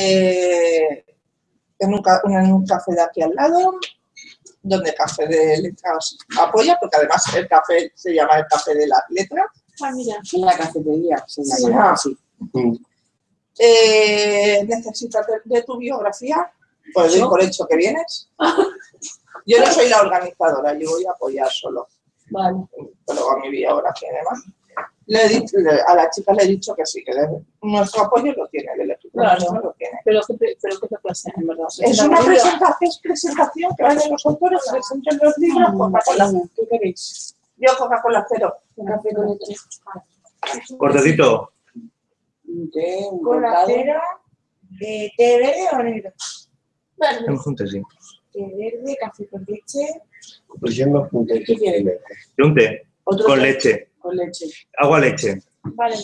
eh, en, un, en un café de aquí al lado, donde Café de Letras apoya, porque además el café se llama el Café de las Letras. Ah, mira. En la cafetería, se Sí. llama así. Eh, ¿Necesitas de, de tu biografía? Pues doy por hecho que vienes. Yo no soy la organizadora, yo voy a apoyar solo, Vale. pero mi biografía y demás. Le he dicho- le- a la chica le he dicho que sí, que nuestro apoyo lo tiene, el Claro. nuestro lo tiene. Pero qué, pre- pero qué te pasa, en verdad. Es una presentación, es presentación que vayan los autores, presenten los libros, Coca-Cola. ¿Qué queréis? Yo Coca-Cola cero. Café con leche. Cortecito. Un té, eh, verde o negro. Un té, sí. Té verde, café con leche. Pues yo me apunté que quiere. Y un té Otro con leche. Con leche. Agua leche. Vale.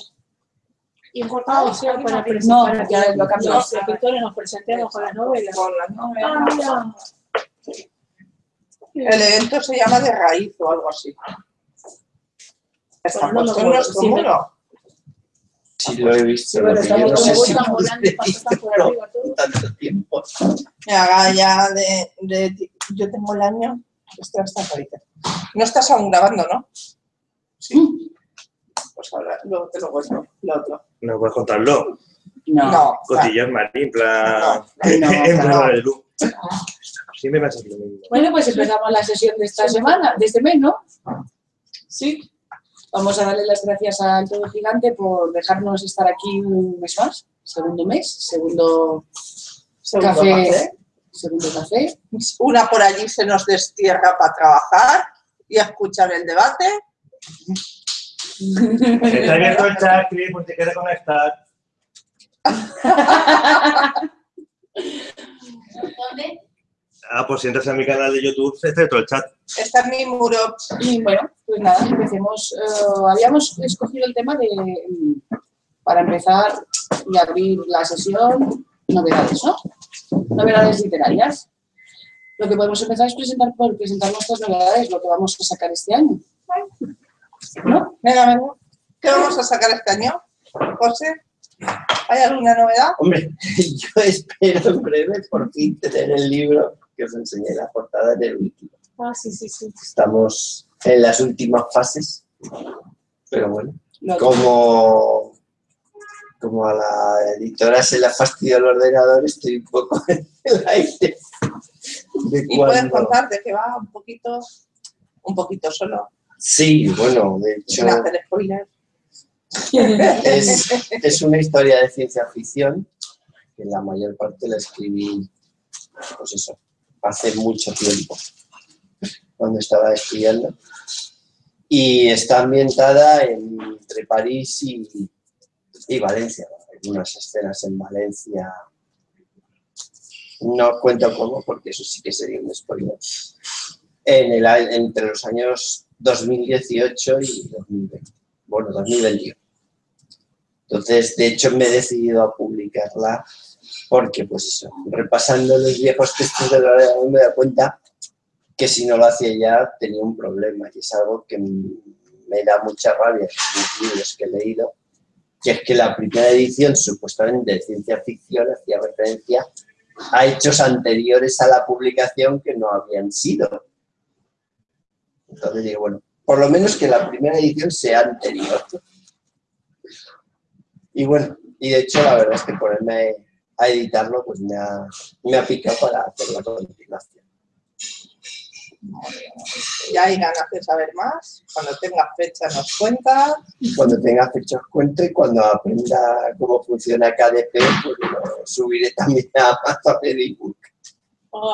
Y cortado, Ah, o sea, ¿alguien para? No, ya lo los escritores nos presentemos con las novelas. Con las novelas. Ah, mira. El evento se llama de raíz o algo así. Está Bueno, no me puesto en nuestro sí, muro. Sí, lo he visto. Sí, estamos no sé si vueltas pude volando y pasan por visto arriba todo. tanto tiempo. Me haga ya de, de- Yo tengo el año... Esto está carita. No estás aún grabando, ¿no? Sí. Ahora luego te lo cuento, lo otro. ¿No puedes contarlo? No. No, Cotillas Marín, en plan... No, no, en plan no. de luz. Siempre pasa lo mismo. Bueno, pues empezamos la sesión de esta semana, de este mes, ¿no? Sí. Vamos a darle las gracias al Todo Gigante por dejarnos estar aquí un mes más. Segundo mes, segundo Segundo café. café. Segundo café. Una por allí se nos destierra para trabajar y a escuchar el debate. Está abierto el chat, Cris, pues te queda conectar. ¿Dónde? Ah, pues si entras a mi canal de YouTube, está abierto el chat. Está en mi muro. Y bueno, pues nada, empecemos. eh, habíamos escogido el tema de, mm, para empezar y abrir la sesión, novedades, ¿no? Novedades literarias. Lo que podemos empezar es presentar, por presentar nuestras novedades, lo que vamos a sacar este año. ¿No? Venga, venga. ¿Qué vamos a sacar este año? José, ¿hay alguna novedad? Hombre, yo espero en breve por fin tener el libro que os enseñé en la portada en el wiki. Ah, sí, sí, sí. Estamos en las últimas fases, pero bueno, como, como a la editora se le ha fastidiado el ordenador, estoy un poco en el aire. De Y puedes cuándo- contar de qué va un poquito, un poquito solo, Sí, bueno, de hecho sin hacer spoiler. es, es una historia de ciencia ficción que la mayor parte la escribí, pues eso, hace mucho tiempo, cuando estaba estudiando. Y está ambientada en- entre París y, y Valencia. Algunas escenas en Valencia. No cuento cómo, porque eso sí que sería un spoiler. En el, entre los años 2018 y 2020. Bueno, 2021. Entonces, de hecho, me he decidido a publicarla porque, pues eso, repasando los viejos textos de la me da cuenta que si no lo hacía ya tenía un problema y es algo que me da mucha rabia en los libros que he leído, que es que la primera edición supuestamente de ciencia ficción hacía referencia a hechos anteriores a la publicación que no habían sido. Entonces digo, bueno, por lo menos que la primera edición sea anterior. Y bueno, y de hecho la verdad es que ponerme a editarlo pues me ha, me ha picado para hacer la continuación. Ya hay ganas de saber más. Cuando tengas fecha nos cuentas. Cuando tenga fecha os cuento y cuando aprenda cómo funciona KDP, pues lo subiré también a Amazon el ebook,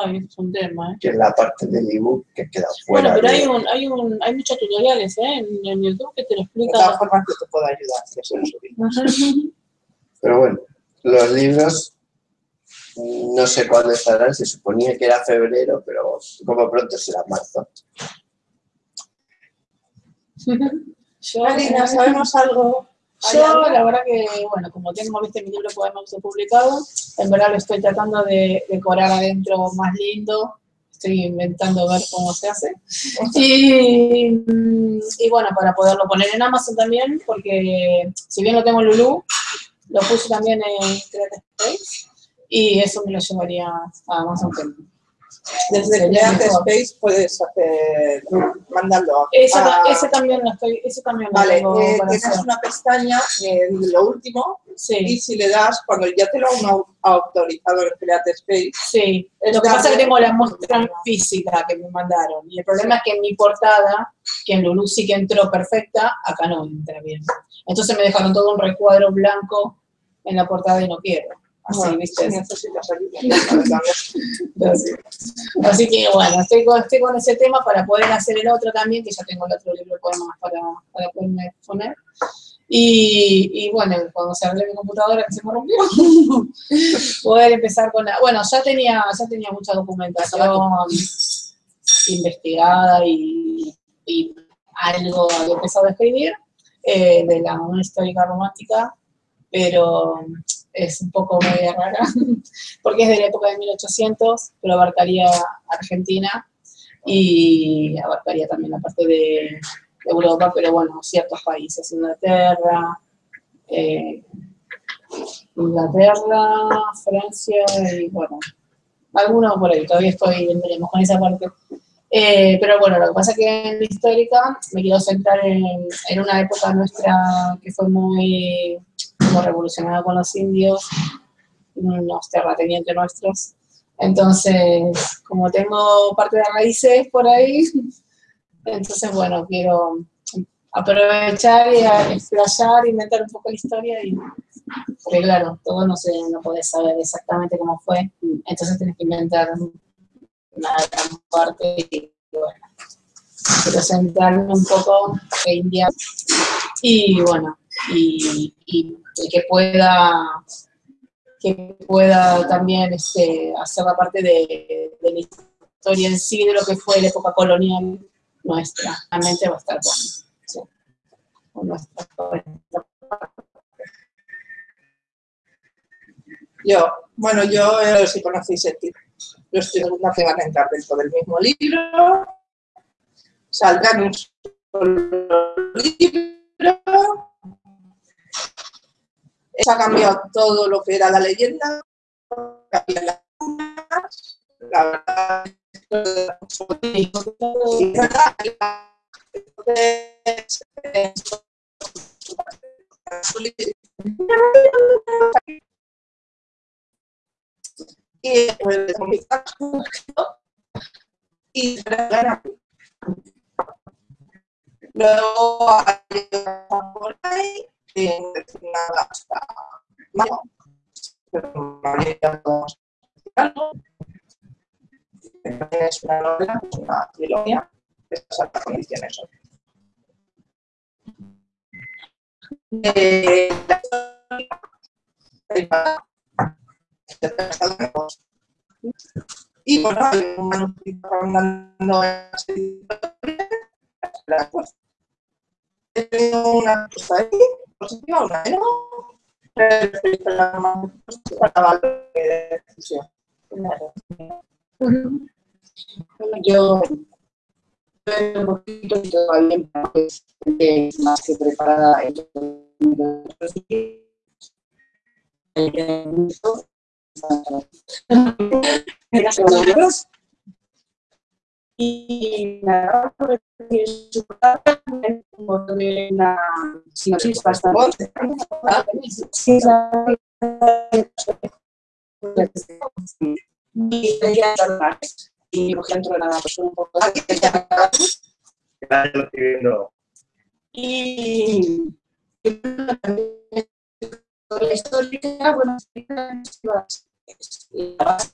Ay, es un tema, ¿eh? que es la parte del ebook que queda fuera. Bueno, pero de- hay, un, hay, un, hay muchos tutoriales ¿eh? en, en YouTube que te lo De explican. todas formas, yo te puedo ayudar. que subí. Pero bueno, los libros no sé cuándo estarán, se suponía que era febrero, pero como pronto será marzo. Yo, Marina, ¿sabemos algo? ¿Hay Yo, la verdad que, bueno, como tengo viste, mi libro poemas publicado, en verdad lo estoy tratando de decorar adentro más lindo. Estoy inventando ver cómo se hace. Y, mm, y bueno, para poderlo poner en Amazon también, porque si bien lo tengo en Lulu, lo puse también en Creative Space. y eso me lo llevaría a Amazon Kindle. Desde. Space puedes hacer, mandarlo Ese, a... ese también lo estoy, ese también lo Vale, tengo eh, tienes hacer. una pestaña en lo último y Sí, si le das, cuando ya te lo han au- autorizado en Create Space, sí. Lo que pasa es que tengo la muestra física que me mandaron. Y el problema es que en mi portada, que en Lulu sí que entró perfecta, acá no entra bien. Entonces me dejaron todo un recuadro blanco en la portada y no quiero. Así, ¿viste? Así. Que bueno, estoy con, estoy con ese tema para poder hacer el otro también, que ya tengo el otro libro de poemas para, para poderme poner. Y, y bueno, cuando se arregle mi computadora que se me rompió, poder empezar con la... Bueno, ya tenía, ya tenía mucha documentación investigada y, y algo había empezado a escribir eh, de la una histórica romántica, pero es un poco media rara, porque es de la época de 1800, pero abarcaría Argentina y abarcaría también la parte de Europa, pero bueno, ciertos países, Inglaterra, eh, Inglaterra, Francia y bueno, algunos por ahí, todavía estoy, veremos con esa parte. Eh, pero bueno, lo que pasa es que en la histórica me quiero centrar en, en una época nuestra que fue muy como revolucionada con los indios, unos terratenientes nuestros. Entonces, como tengo parte de raíces por ahí, entonces bueno, quiero aprovechar y explayar, inventar un poco la historia y porque claro, todo no se, no podés saber exactamente cómo fue, entonces tenés que inventar una gran parte y bueno, quiero centrarme un poco en India y bueno, y, que pueda que pueda también este, hacer la parte de, de la historia en sí de lo que fue la época colonial nuestra. Realmente va a estar con, sí, nuestra, Yo, bueno, yo eh, si conocéis el título, los segundas que van a entrar dentro del mismo libro, saldrán un solo libro, se ha cambiado todo lo que era la leyenda, la verdad y y. Luego hay hasta. Es una novela, es una trilogía, condiciones y bueno, hay un manuscrito rondando las he tenido una cosa ahí, positiva, decisión. Yo un poquito y todavía eh, más que preparada. Y nada, pues, una sinopsis bastante. La- y por ejemplo nada un poco y la histórica bueno es la base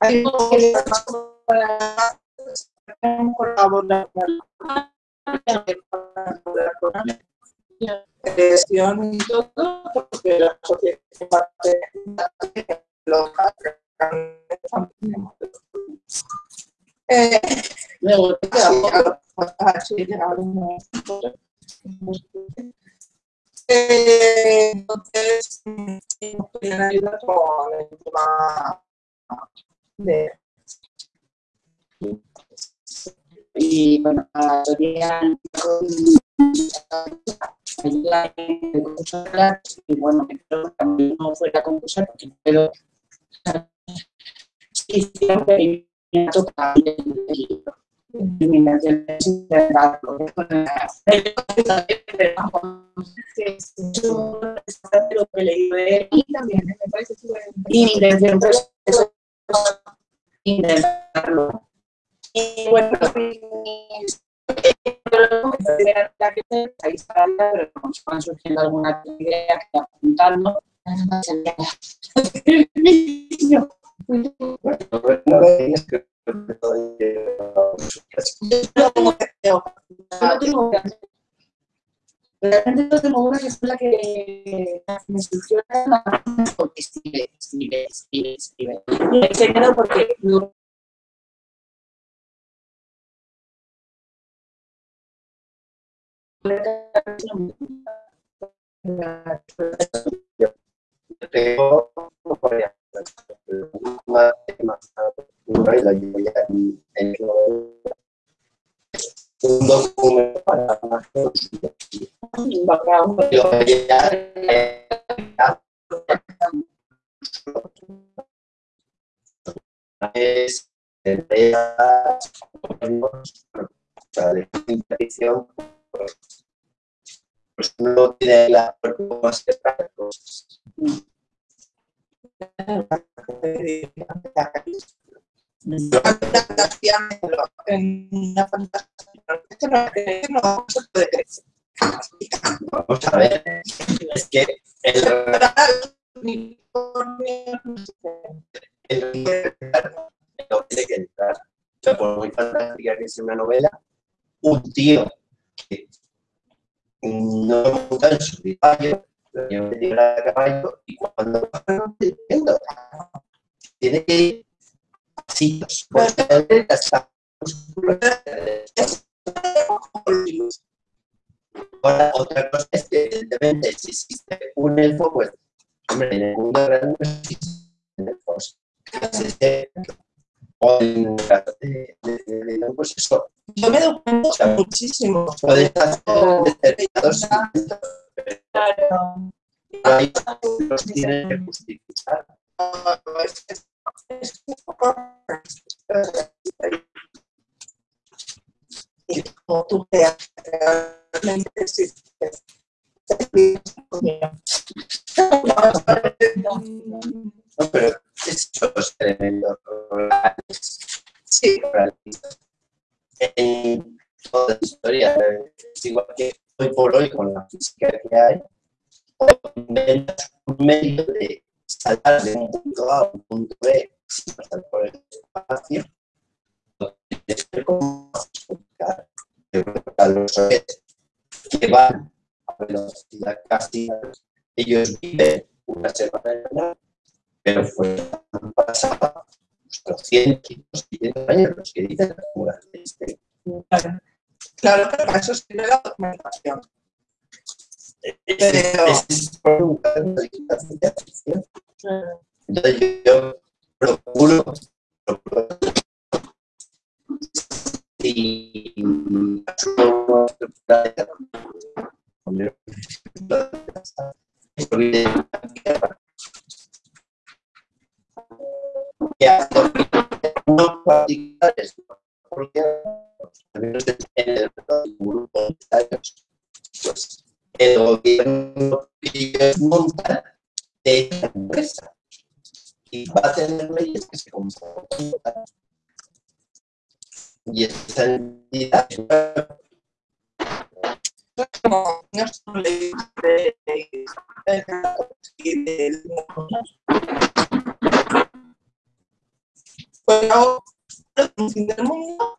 Hay colaborar con la gestión y todo, porque la sociedad parte Luego, así. Entonces, el y bueno, a teoría ayuda en concursar y bueno, también no fuera a concursar porque pero sí, el libro. Y mi intención pues, es intentarlo. Y bueno, sé, ahí está, pero nos van surgiendo alguna idea que apuntando. Realmente una que es la que me surgió escribe, escribe, escribe, escribe. Y se quedó porque no tengo una y la un documento para eh, es de pues uno tiene la ver, es que el que entrar. Por muy fantástica que una novela, un tío que no monta en su caballo, de a caballo y cuando tiene que ir a pasitos, porque él está Ahora, otra cosa es que, evidentemente, si existe un elfo, pues, hombre, en el mundo no existen elfos. O de, de- de- de- pues eso, Yo me doy cuenta muchísimo. puede estar determinados, Claro. ahí los tienen que justificar. Y como tú realmente existes. No, pero elementos reales, Sí, en toda la historia, es igual que hoy por hoy con la física que hay, o inventas un medio de saltar de un punto A a un punto B sin pasar por el espacio, que como que a los que van a velocidad casi, ellos viven una semana pero fue pasado los 100, 200 años los que dicen las murales de este. claro. Claro, pero para eso sirve la documentación. Pero- Es. Entonces yo, procuro, y particulares porque el gobierno montan de esa empresa y va a tener leyes que se comportan y esa entidad como nuestro ley de, de, de, del del mundo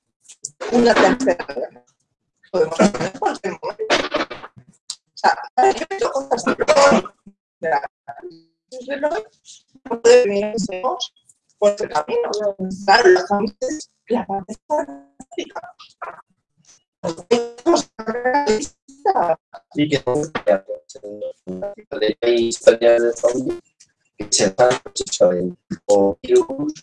Una tercera. Podemos hacer cualquier momento. O sea, debemos por el camino. La parte fantástica. Que. Y que historias de que se en o virus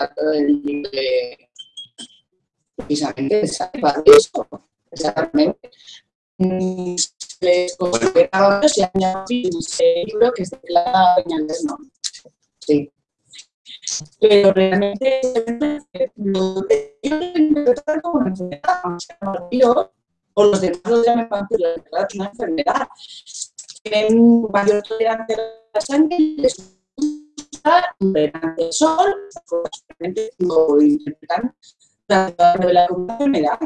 directamente precisamente salvar eso. Exactamente. Se les considera si añadido ese libro que se declara Peñalver, ¿no? Sí. Pero realmente lo de ellos lo interpretan como una enfermedad, o sea, o los demás lo llaman vampiro, de verdad es una enfermedad. Tienen mayor tolerancia a la sangre y les gusta durante el sol, pues, lo interpretan de la enfermedad.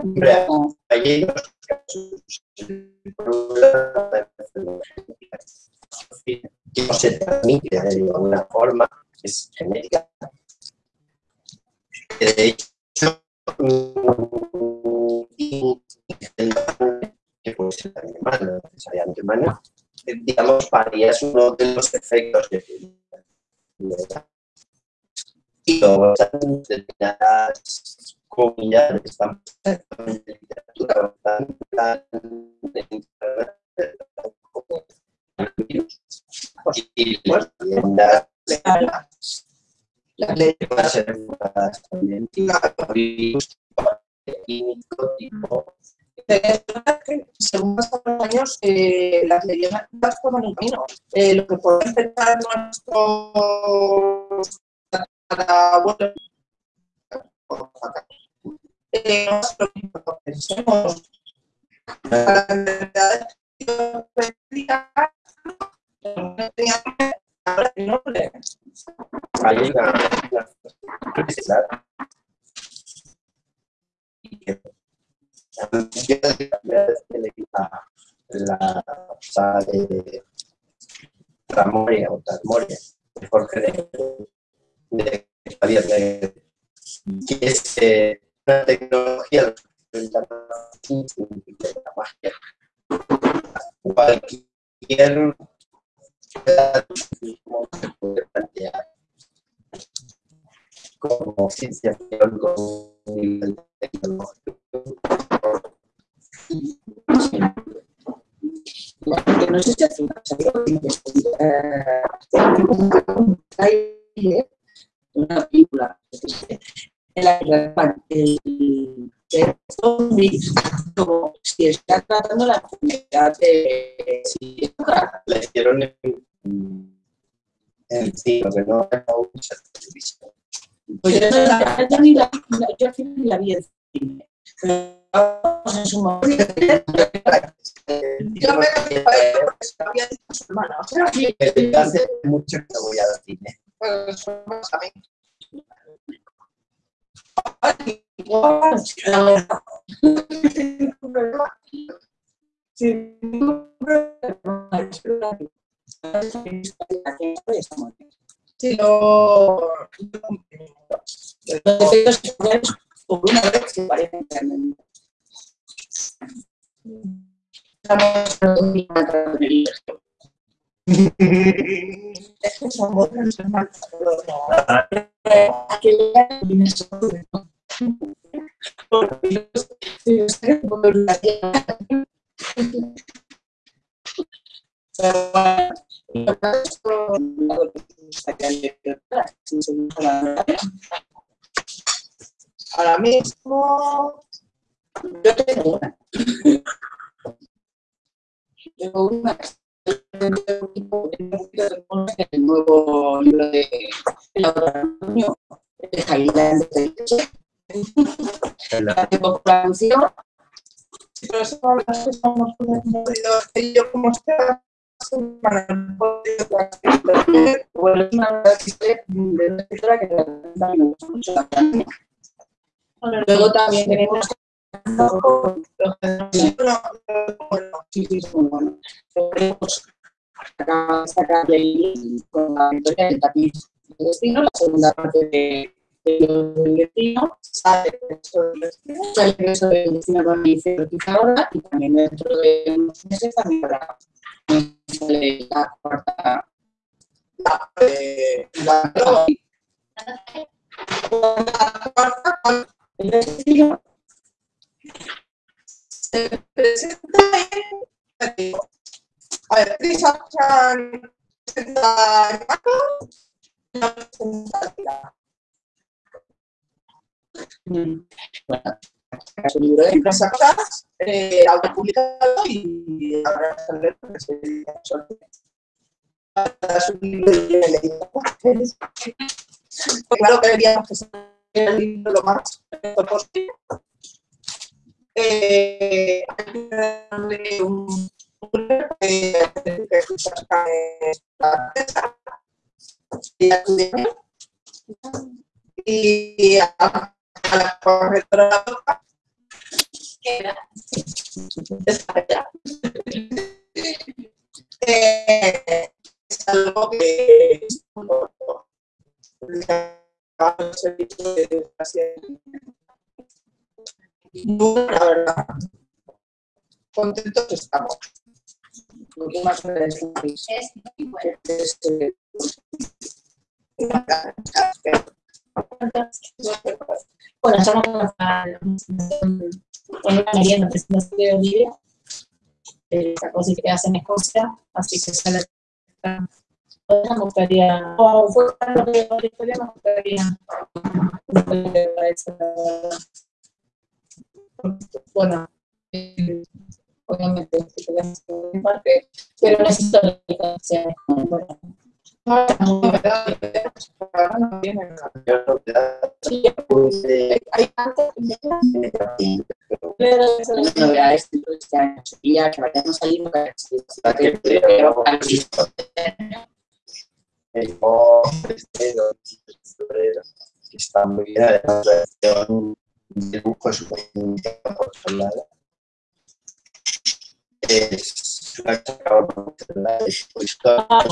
que no se transmite de ninguna forma es genética de hecho mm, que puede ser humana, no necesariamente humana, eh, digamos, paría es uno de los efectos que y luego están determinadas comunidades están en literatura en y las enfocadas también tipo según años, eh, las leyendas toman un camino. Eh, lo que pueden pensar nuestros eh, no es lo mismo que pensemos. Yo desde le quita la saga de Tramoria o Talmoria de Jorge de, de de que es eh, una tecnología de la magia. Cualquier como se puede plantear como ciencia un nivel tecnológico. Que no sé si hace una un trailer, una película en la que el zombie como si está tratando la enfermedad de Sí, la hicieron en, en cine, que no. Pues yo, al final la vi en cine. Yo me porque había dicho su hermana. Sí, cine. Tremendo. Estamos en Ahora mismo, Yo tengo una. Tengo una el nuevo libro de de Jailán de. Pero eso hacer yo como. Bueno, es una de que mucho. Luego también tenemos Con la destino, la segunda parte de, de del destino, sale esto del destino, sale eso del destino con el ahora y también dentro de unos meses también habrá la cuarta la, eh, el. Se presenta en a ver, Prisa Chan presenta en Marco, no presenta la Bueno, es un libro de Chan, eh, autopublicado y habrá que leer porque se dedica a un libro que leído. Claro que deberíamos que ser el libro lo más posible. Eh, y a, la correctora. Eh, es algo que el servicio de educación. Bueno, la verdad, contentos estamos. lo que más me decís. Es, Bueno, estamos con la con una merienda presentación de Olivia. Esta cosa que hacen en Escocia, así que sale. Me gustaría, o fue lo que la historia, me gustaría. me gustaría Bueno, eh, obviamente, pero necesito la distancia. Pues, eh, este este, dibujo es. Es una Ah,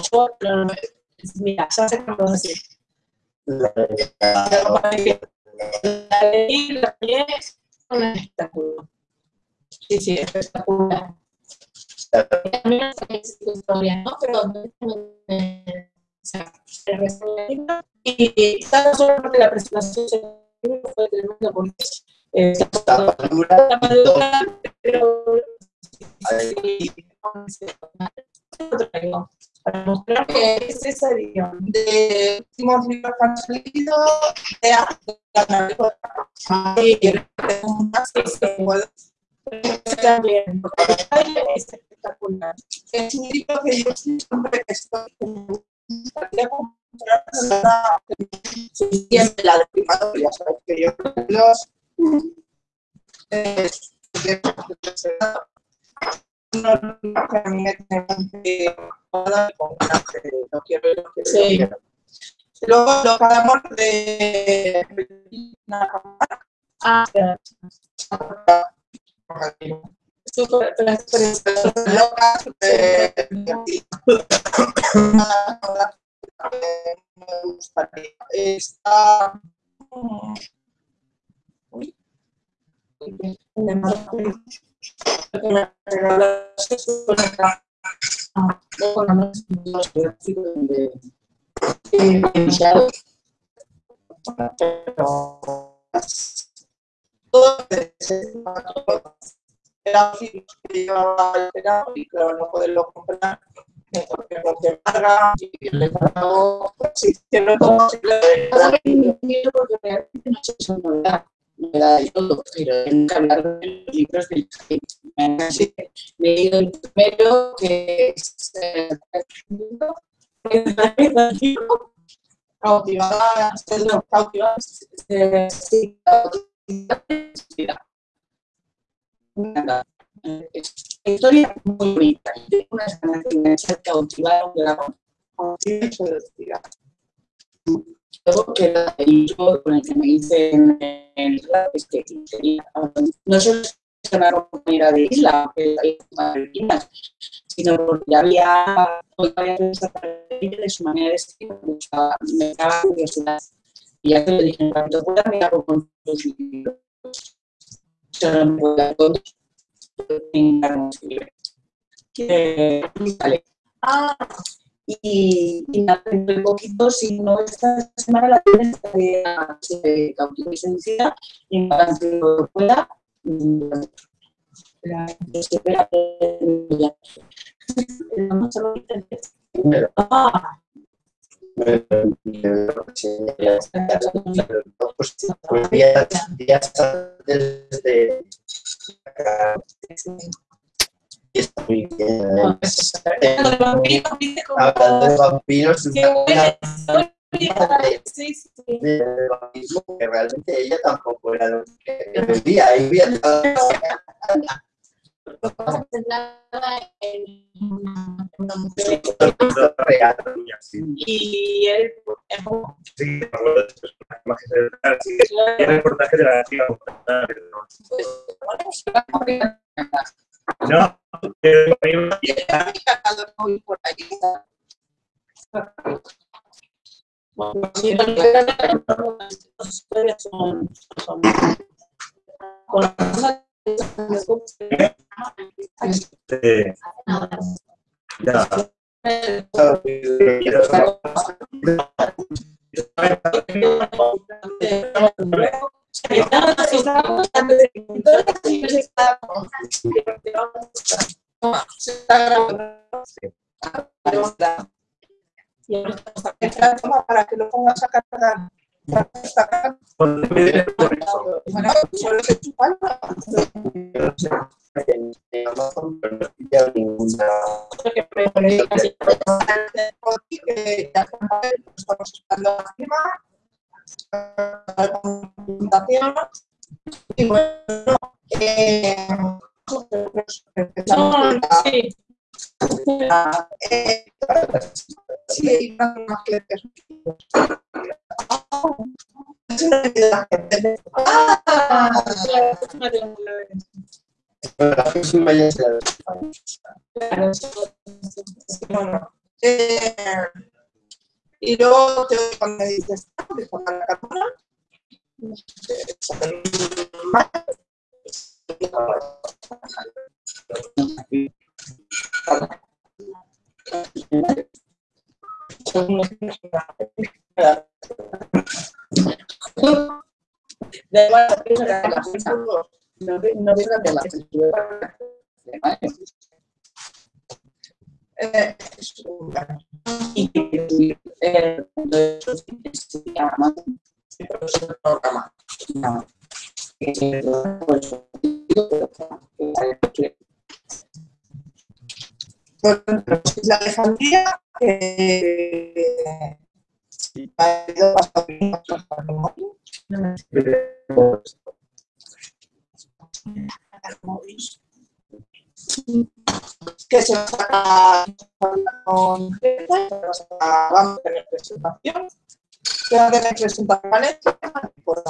mira, ya sé cómo decir. la La leí, la es un espectáculo. Sí, sí, espectacular. También es historia, ¿no? Pero eh, o sea, se y tan solo la presentación libro fue tremenda la madura, pero para que es esa de últimos libros que de arte, y es espectacular. es un que yo siempre estoy comprar la los no quiero que lo de Ah, me gustaría está uy, pero era que llevaba el claro, no poderlo comprar eh, porque no te carga y pago si hicieron que no entiendo porque realmente no es una novedad. novedad de todo, pero tengo que hablar de los libros del. Me he leído el primero, que es eh, eh. Historia muy bonita. Tengo unas ganas de enganchar cautivar un dragón. Luego que el libro con el que me hice en el rap es que quería, no solo es una compañera de isla, que hay Malvinas, sino porque había otra de su manera de escribir, me daba curiosidad. Y ya te lo dije, en cuanto pueda me hago con tus libros. Solo me puedo dar con Y, y nada, dentro de poquito, si no esta semana, la tienes de cautivo y seducida, y en cuanto pueda, mm, la- Hablando de vampiros. Sí, sí, que realmente ella tampoco era lo que una mujer y él es como Sí, me acuerdo de estos personajes centrales, sí, y el reportaje de la pero no. No, pero me- por ahí. Sí, las historias son, son con eh, ya. Y ahora para que lo pongas a cargar. Y bueno, eh, No, sí. eh, que es una Ah, y luego te cuando me dices, "Ah, para la cartona", Da igual, no pienso que la fecha. No ve- no pienso que la fecha. eh, es un- Y que eh, de pues, pues la Alejandría, eh, que se va con vamos a tener presentación, que va a tener Valencia, por.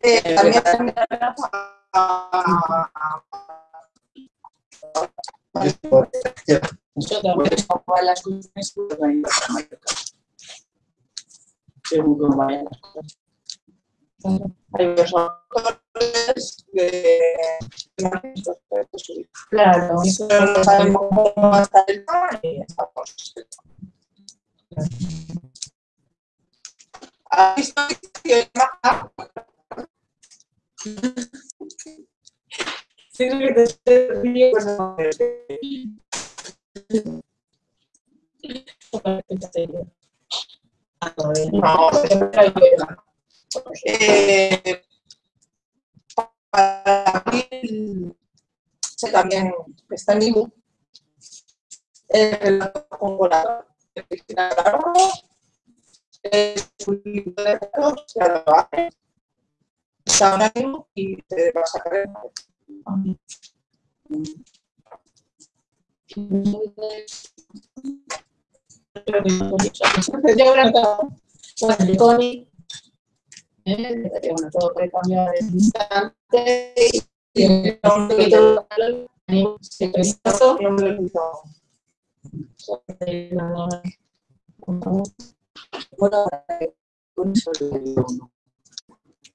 Eh, también Yo también como las cosas que organizo la marca. Según cómo vayan las cosas. hay los autores de Claro, pero no sabemos cómo va a estar el tema y estamos. Para sé también está en Ibu. El relato con. Es un libro de ahora lo hace. Está en ánimo y te va a bueno, eh, todo puede cambiar instante y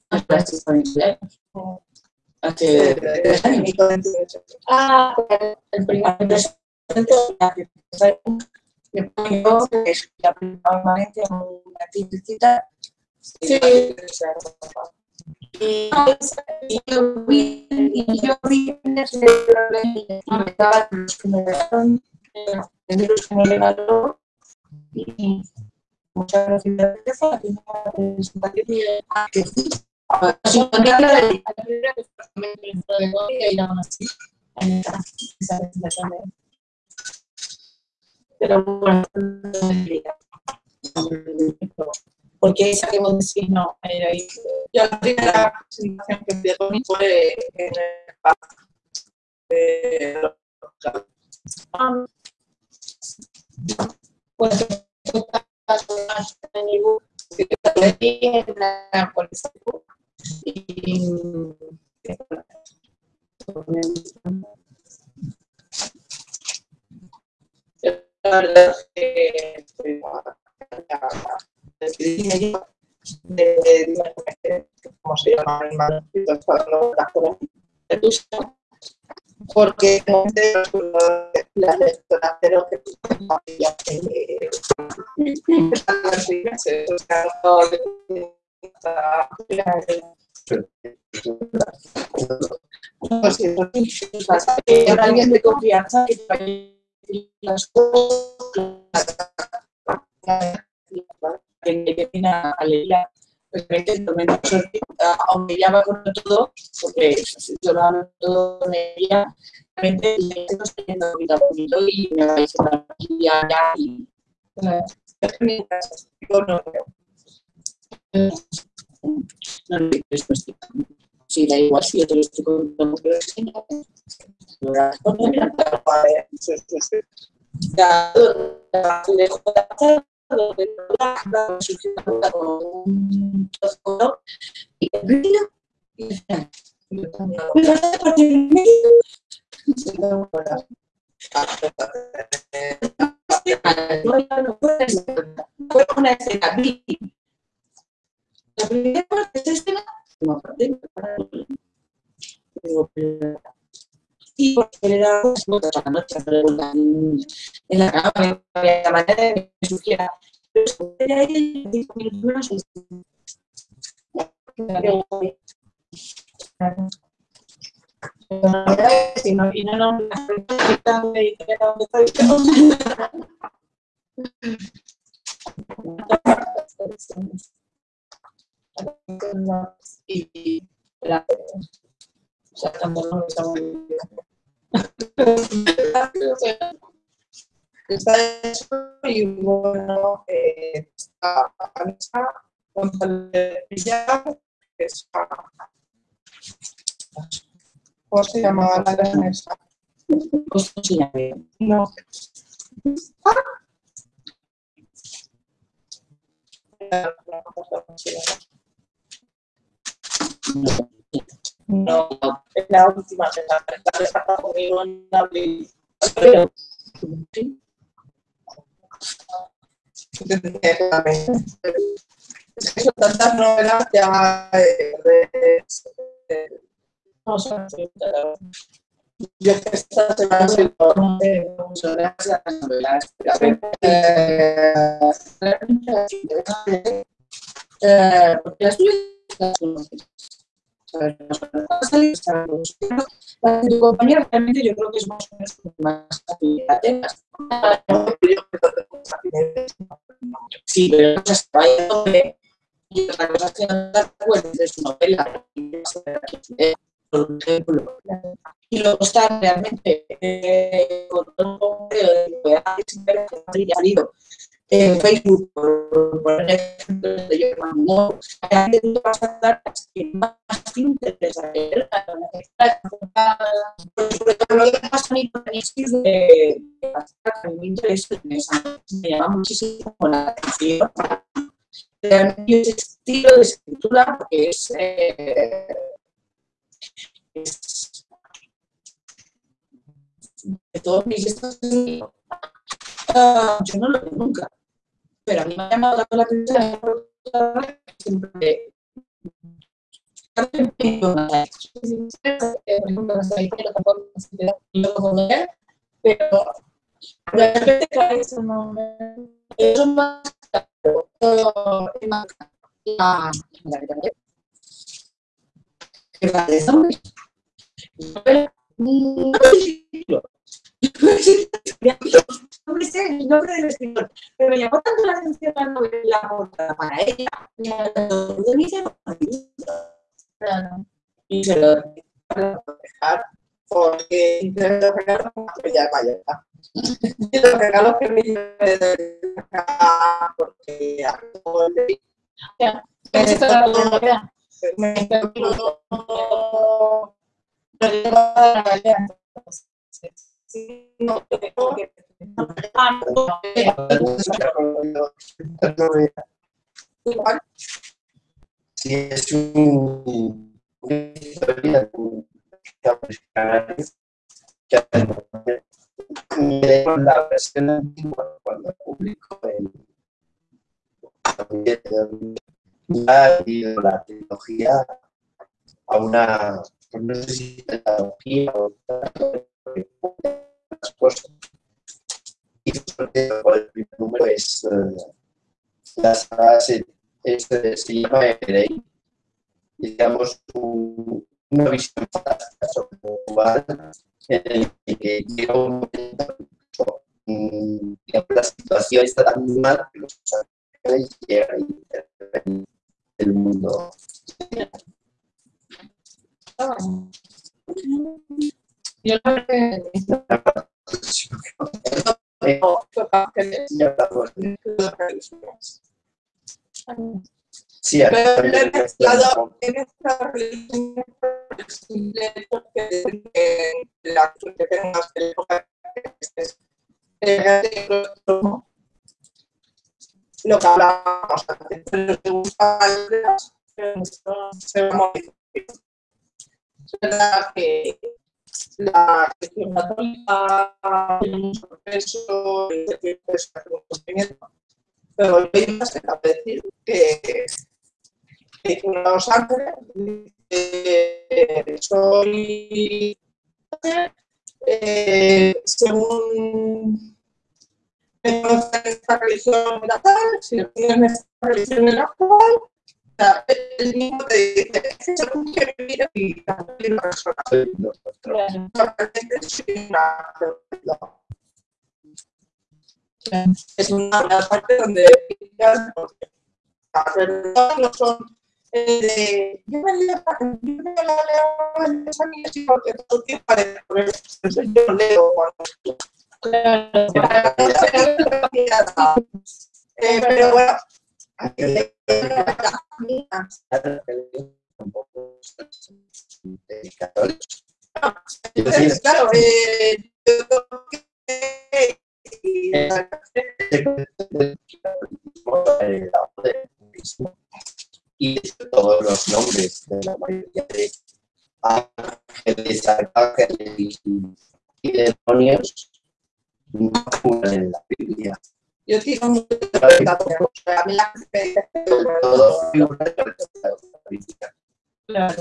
Ah. Hace tres años. Ah, el primer presento Me pongo que es ya permanente en una tiendecita. Sí. Y yo vi, y yo vi en ese los que me eh, los que me regaló, y muchas gracias Ah, porque que Pero bueno, no me explica. Porque esa que vos decís, no, era ahí. Yo la primera presentación que fui a Tony fue en el parque de los Ah, Pues, la verdad de, de, ¿cómo se llama? El manuscrito las de porque no sé la lectora, pero que ya alguien de confianza que las cosas que viene a pues me menos aunque ya va con todo porque yo lo todo realmente poquito y me va a decir allá y yo no no lo sí da igual si yo te lo estoy contando pero es que no A ver, a. No, no. Fue una escena. La primera parte de esa escena, como y le notas a la noche en la cama, la manera que me. Pero minutos y la está eso y bueno, eh, que ¿Cómo se llamaba la Vanessa? Pues no. No. No, es la última vez la pasada conmigo en abril. Pero, sí, Es que son tantas novelas ya eh, de, de- No, son yo que esta las las novelas. Eh, realmente interesantes, eh, porque las tuyas las de tu compañera realmente yo creo que es más o. Sí, pero no se y otra cosa es que no te de su novela. Eh, ejemplo, y luego está realmente eh, con un de que ha salido en Facebook, por poner ejemplos de yo a dar las que más te interesa leer, sobre todo lo que pasa a mí con el de a mí me interesa, me llama muchísimo la atención. Realmente ese estilo de escritura, porque es, eh, de todos mis estos ah, yo no lo veo nunca. Pero a mí me ha llamado la atención siempre pero realmente cada vez no. Eso más más. La... La la de zombies. No no me sé el nombre del escritor, pero me llamó tanto la atención la novela portada para ella, y se lo dejar porque intento regalos que ya vaya. Y los regalos que me llevé porque hago el de Me Si es un, historia que la versión antigua cuando publicó el ya la tecnología a una, pues no sé si tecnología o las cosas. Y el primer número es eh, la saga se, eh, llama Everey. Digamos, un- una visión fantástica sobre un lugar en el que llega un momento mm, la situación está tan mal que los ángeles llegan y intervienen en el mundo. Yo que Sí, Pero por el simple hecho que la que tengas que estés lo lo que hablábamos antes, esto se va a. Es verdad que la tiene y un sufrimiento, pero yo más que cabe decir que los eh, soy eh, según conocen esta religión era tal, si lo tienen esta religión era cual, o sea, el mismo te dice, que según que vivir y también soy una es donde la verdad no son eh, yo me leo yo me leo en yo leo eh, claro eh, que y todos los nombres de la mayoría de ángeles, y demonios no en la Biblia. yo de la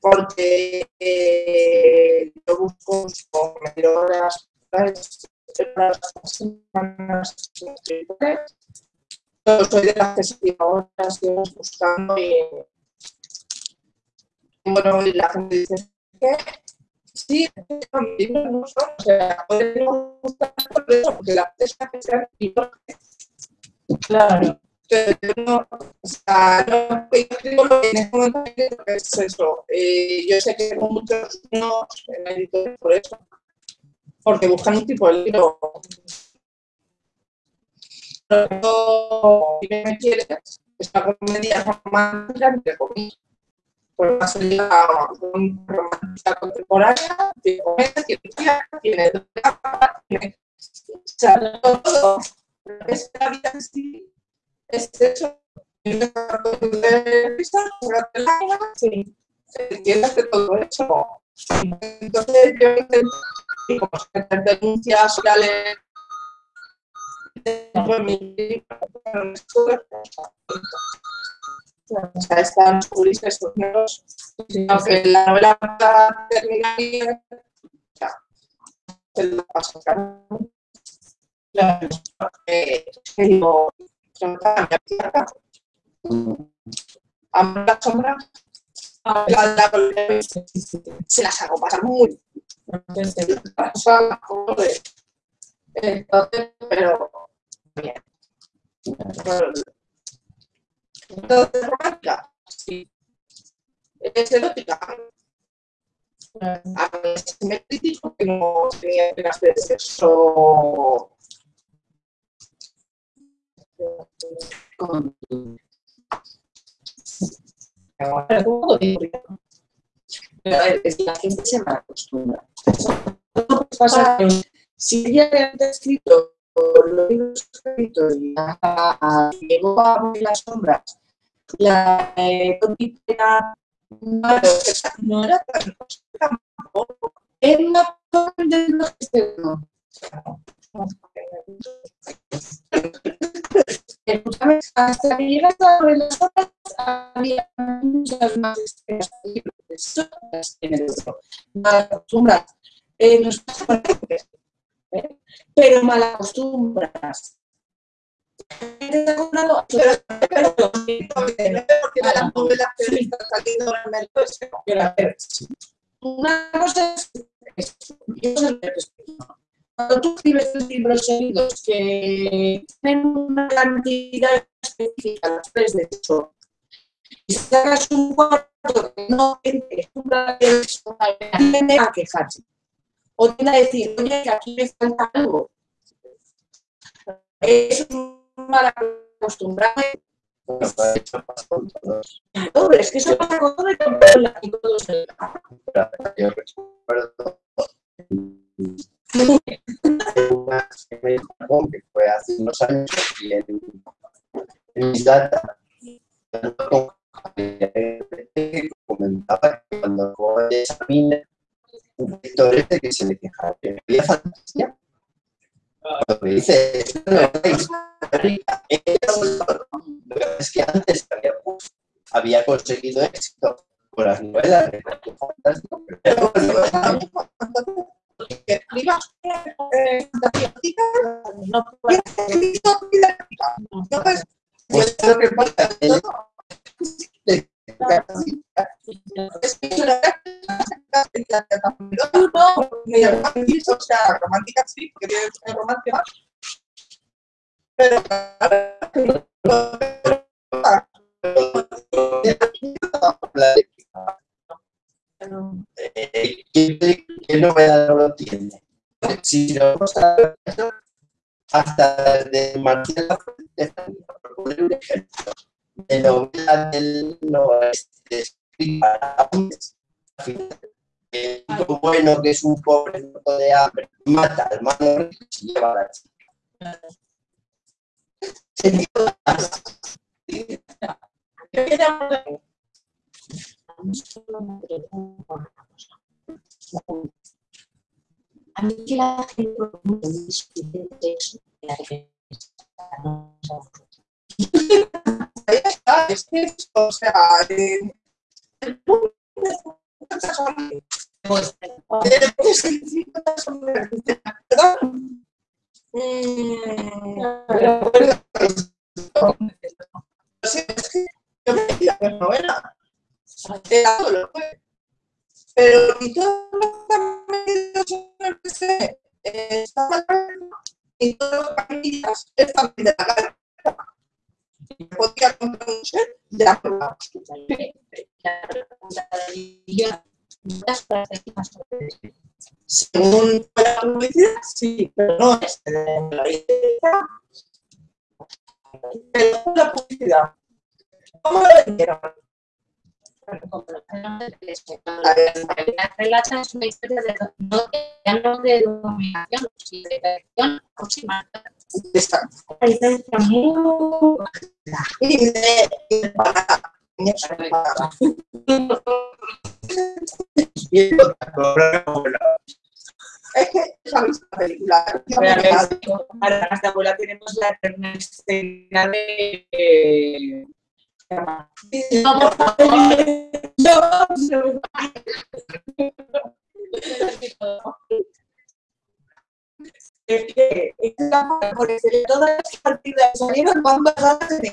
porque eh, yo busco con mayor las semanas. Yo soy de las que se horas horas buscando y en bueno, la gente dice, ¿qué? Sí, no son, o sea, podemos gustar por eso, porque la pesca que libros. Claro. Entonces, no, o sea, no, yo lo que en este momento creo es eso. Eh, yo sé que muchos no en editores por eso, porque buscan un tipo de libro. Pero si me quieres, es una comedia romántica, entre comillas. Pues más sería una romántica contemporánea, tiene comedia, tiene tía, tiene drama, tiene todo. Es la vida en sí, es eso. Tienes de risa, una lágrimas, Sí. entiendes de todo eso. Entonces yo intento, y como se denuncias sociales, pues mi libro, están estos nuevos, aunque la novela va terminar bien, ya, se lo paso digo, a la, la, se las hago pasar muy. Entonces, pero bien. Entonces, romántica, sí. Es erótica. A veces me critico que no tenía apenas de sexo. Con- es la gente se mal acostumbra. Eso pasa que si ella había escrito los libros escritos y la- llegó a ver las sombras, la eh, era Claro, esa no era tan tampoco. era una forma de no externo. Escúchame, hasta que llegas a ver las sombras había muchas más escenas de sombras en el otro. Mal acostumbras. Eh, nos pasa con veces, ¿eh? pero mal acostumbras. Pero, las a ver, una cosa es. Cuando tú escribes tus libros seguidos que tienen una cantidad específica, los tres de hecho, y sacas un cuarto que no tiene a quejarse. O tiene a decir, oye, que aquí me falta algo. Eso es un mal acostumbrado todos. Claro, pero es que eso pasa con todo la- y todo se- Pero Yo recuerdo una me dijo que fue hace unos años y en, en mis data comentaba que cuando joven examina un lector este que se le quejaba había fantasía. Cuando me dice, que es que antes había, había conseguido éxito con las novelas de fantástico, pero fantasía erótica, No pues lo que pasa o sea. Pero, eh, ¿qué, qué novela no lo tiene? Si ver, hasta de Marcela un ejemplo, de del para hombres, al final, el bueno que es un pobre muerto de hambre, mata al rico y se lleva la chica. A mí que la gente no la no ahí está, es o sea, eh, el punto es muchas hombres. Después de 50 hombres, ¿verdad? Mm, pero bueno, sí, es que yo me quería ver novela. Era todo lo que Pero y todos los que están eh, de la podría comprar un set de la prueba. Según la publicidad, sí, pero no es la publicidad. ¿Cómo lo vendieron? Relata es una historia de de. La la- Es que misma película. Las de abuela tenemos la escena de... Es que todas las partidas salieron de.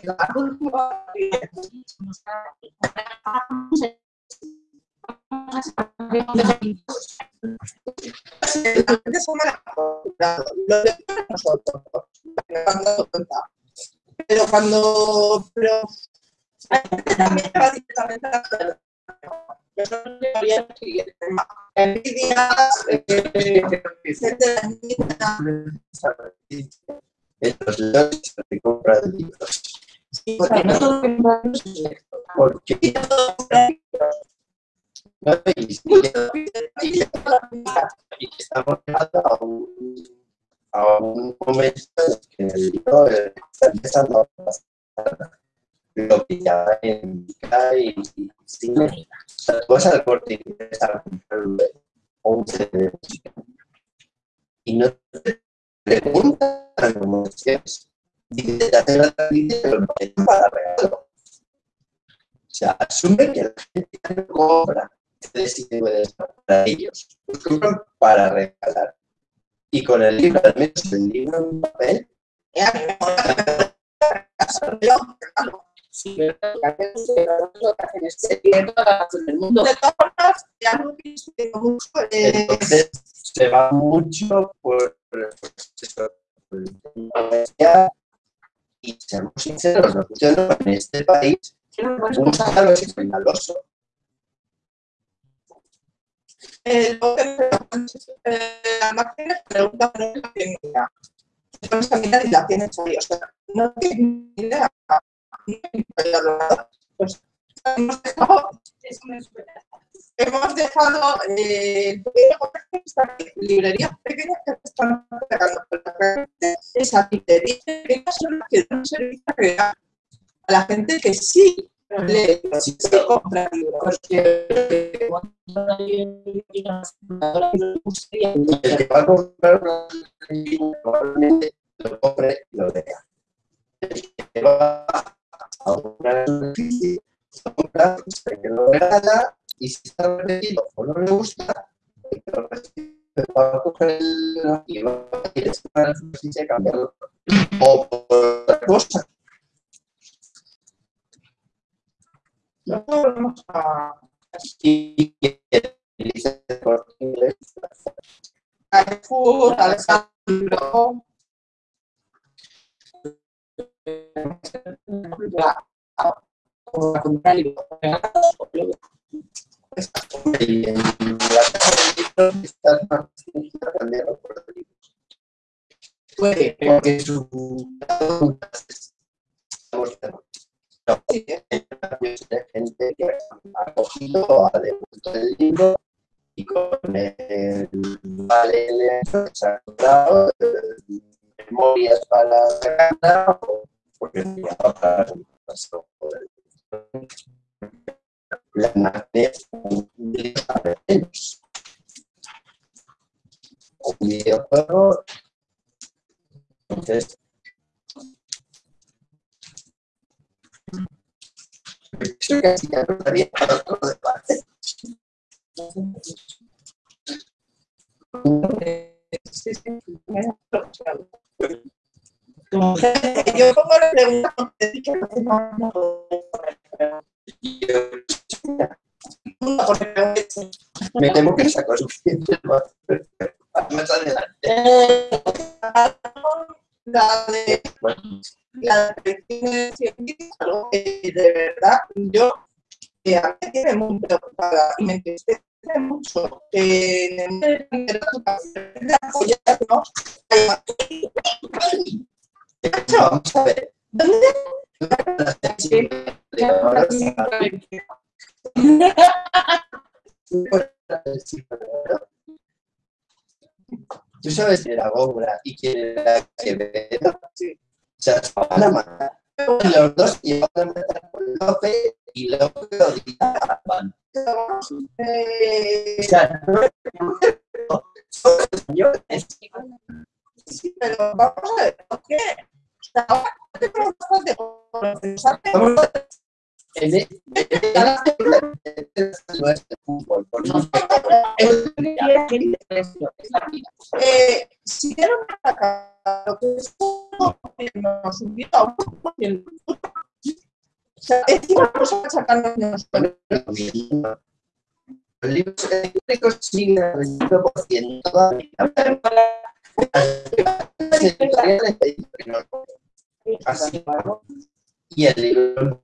Pero cuando. Pero. También va directamente a la los lotes se compran libros. Porque no todo. Porque no y estamos a un, a un momento en el libro está empezando a pasar lo que ya en y, y cine. O sea, tú vas al corte inglés a comprar un CD de música y no te preguntan cómo es. Y te hacen la ponen para regalo. O sea, asume que la gente no compra DVDs para ellos, los compran para regalar. Y con el libro, al menos el libro en papel, Que que la razón del mundo. De todas formas, tengo mucho. eh, entonces se va mucho por, el y seamos sinceros, lo que yo no en este país, un escandaloso. Eh, que eh, la máquina pregunta por la técnica. Entonces a mirar y la tiene ahí. O sea, no tiene ni idea. Pues hemos dejado, hemos dejado eh, el pequeño comercio, esta librería pequeña que se están pegando. Pero realmente esa librería pequeña son las que dan un servicio real a la gente que sí lee, sí compra libros. El que va a comprar un libro probablemente lo compre y lo lea. El que va compra, el que y si está repetido o no le gusta, el que lo va coger el y cambiarlo. O por otra cosa. A comprar libros regalados, o luego Y en la casa de libros está más dirigida a cambiarlo por libros. puede, Porque su Me temo que saco suficiente más adelante. Eh, la de la de eh, verdad, yo eh, a mí tiene muy preocupada y me entristece mucho que en el de la literatura de apoyarnos haya- Vamos a ver. ¿Dónde? Tú sabes quién era Góngora y quién era Quevedo. Sí. O sea, se van a matar. Los dos a matar por Lope y Lope odiaban. Eh, O sea, no son sí, pero vamos a ver, ¿por qué? Vamos a el- nuestro fútbol, Eh, lo que es que nos un o sea, sacarnos nosotros. Los libros siguen al 25% todavía. Así, y el libro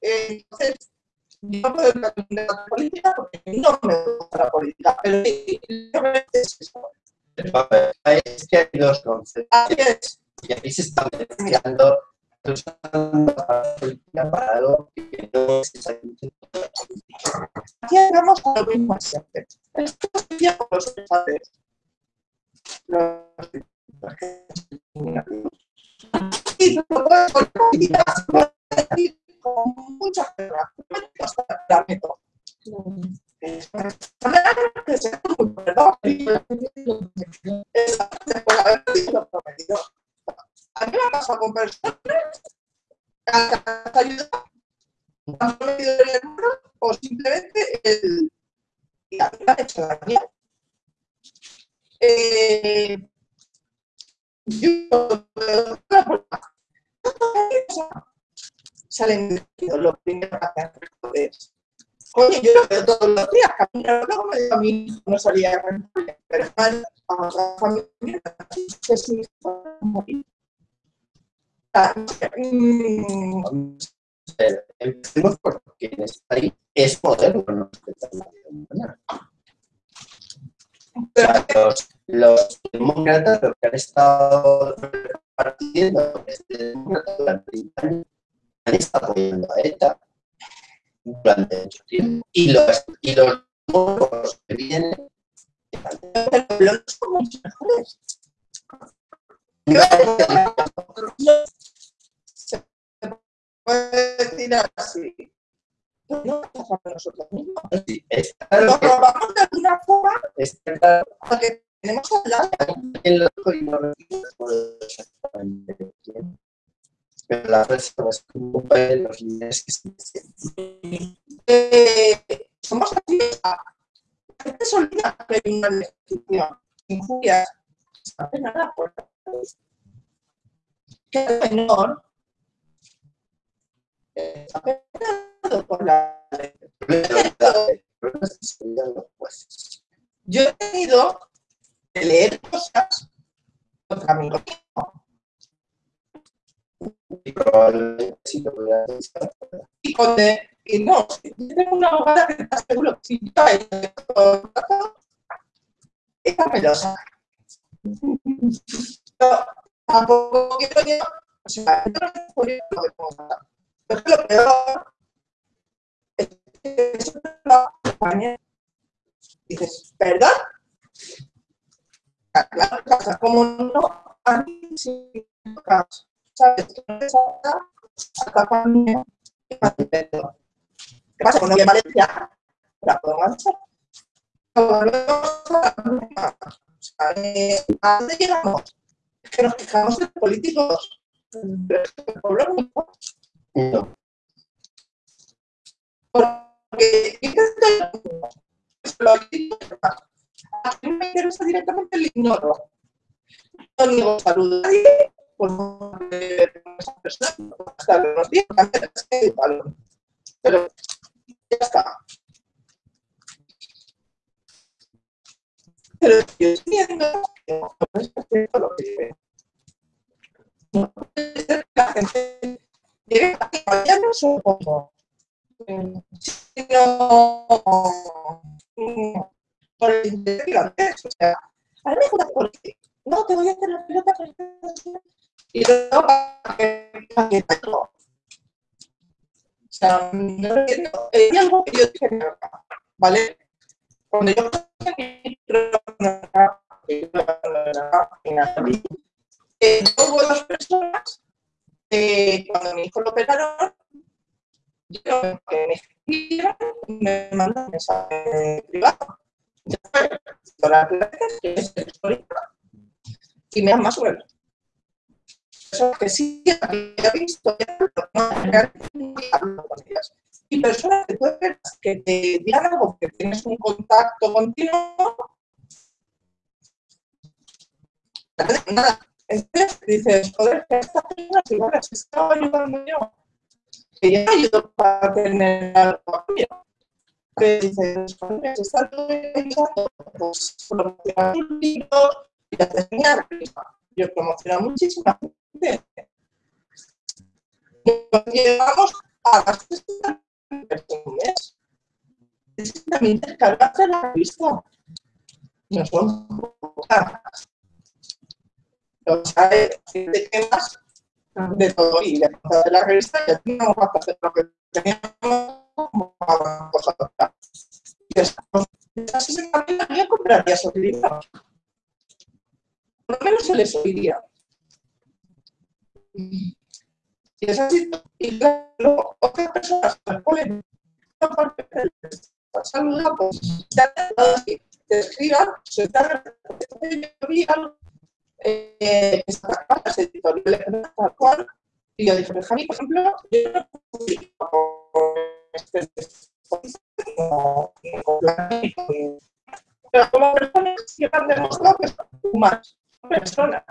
Entonces, yo puedo de la política porque no me gusta la política, pero sí, realmente es eso. Es que hay dos conceptos. Y aquí se está mezclando la política para algo que no es exactamente aquí llegamos a lo mismo siempre. Esto es ya con los padres. Con muchas hasta la meto. que se muy perdón. Esa después de haber sido prometido. A mí me ha pasado con personas que han ayudado, han prometido el hermano o simplemente el. Y a mí me han hecho daño. Eh, yo salen lo primero que hacen es Oye, yo lo veo todos los días, camino luego me digo a mí no salía pero a la familia, que sí, morir. Mm, Empecemos porque en este país es moderno no respetar la vida humana. O sea, los, los demócratas, los que han estado repartiendo este demócrata durante 30 años, han estado apoyando a ETA durante mucho tiempo. Y los, y los que vienen los son mucho mejores. Se puede decir así. Pero no pasa por nosotros mismos. Sí, está Nos que robamos de alguna forma está porque tenemos al lado. en lo que no exactamente quién. Pero la persona es como de los líderes que se dicen. Eh, somos así. La gente se olvida que hay una legislación. Injurias. ¿Sabes nada? Por que el menor eh, está penado por la ley. El problema es que se olvidan Yo he tenido que leer cosas contra mi Y con de- y no, yo tengo una abogada que está seguro que si yo he esta me lo saca. Pero tampoco quiero yo, o sea, yo no me puedo lo que puedo. Pero es que lo peor es que eso lo acompaña. Dices, ¿verdad? Claro, pasa, como no, a mí sí sabes que no te salta, hasta cuando ¿Qué pasa? Cuando voy a Valencia, la puedo marchar. ¿A dónde llegamos? Es que nos quejamos de políticos. Pero es que el pueblo no. Porque lo a mí me interesa directamente el ignoro. No niego salud a nadie, pues esa persona. Pero ya está. Pero yo lo que sino por el. O sea, a no te voy a hacer la pelota y luego para que. O sea, entiendo. Algo que yo dije, ¿vale? Cuando yo personas eh, cuando mi hijo lo operaron yo que me escribieron me mandan un mensaje privado. Yo, doctora Pérez, que es y me dan más sobre eso que sí había visto ya, ellas. y personas que tú esperas que te algo que tienes un contacto continuo nada entonces dices joder que esta persona si ahora se estaba ayudando yo que yo ayudo para tener algo cambio. Que dices, joder, se está ayudando, pues promocionar un libro y te enseñar. Yo promociono muchísima gente. Nos llegamos a las 60 personas. Es que también descargaste la revista. No son pocas. O sea, de temas de todo y de cosas de la revista ya teníamos bastante lo que teníamos como cosas y esas sí también la mía compraría esos libros. Por lo menos se les oiría. Y es así y luego otras personas se ponen una parte de la salud pues ya te te escriban se está yo vi algo eh, las y yo dije, Benjamín, por ejemplo, yo no publico este como pero como personas que han demostrado que son humanas, son personas.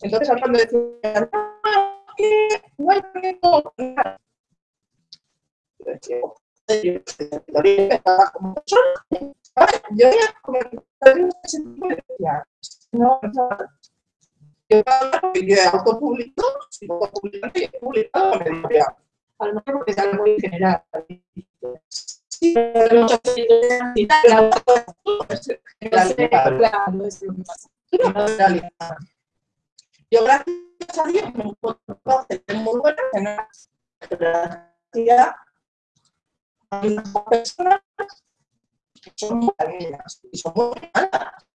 Entonces, hablando de decir, en no, no. Yo yo he autopublicado, si he publicado editorial. A lo mejor es algo muy general. Sí, pero. Yo, gracias a Dios, me muy buena, no a unas personas que son muy amigas y son muy malas.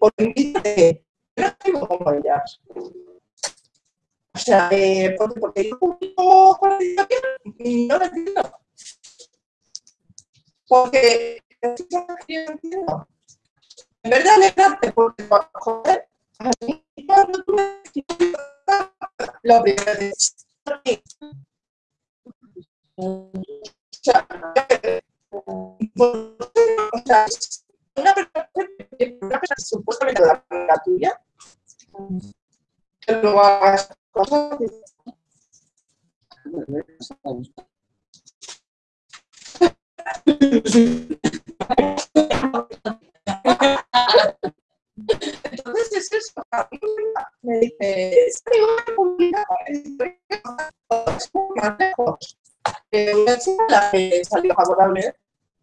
Por envidia, yo no tengo como ellas. O sea, eh, porque, porque yo publico y no lo entiendo. Porque yo entiendo. En verdad, alegrarte, porque, joder, a mí cuando tú me lo primero que sea, o sea, una persona, una persona supuestamente la, tuya, que hagas cosas Entonces es eso. Me dice, es que voy a publicar la que salió favorable,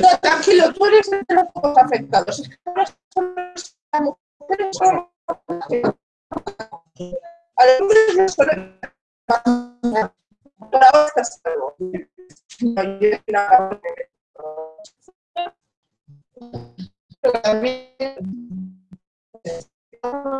No, tranquilo, tú eres de los afectados. Por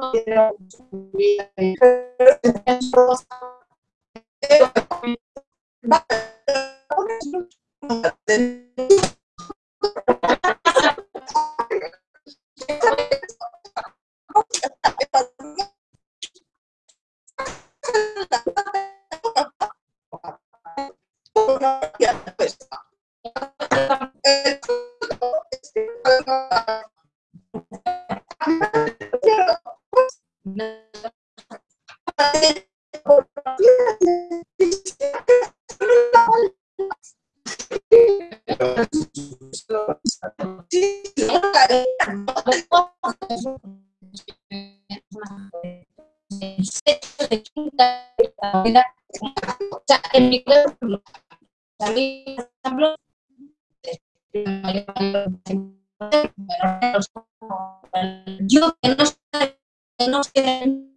yo que no sé, que no sé,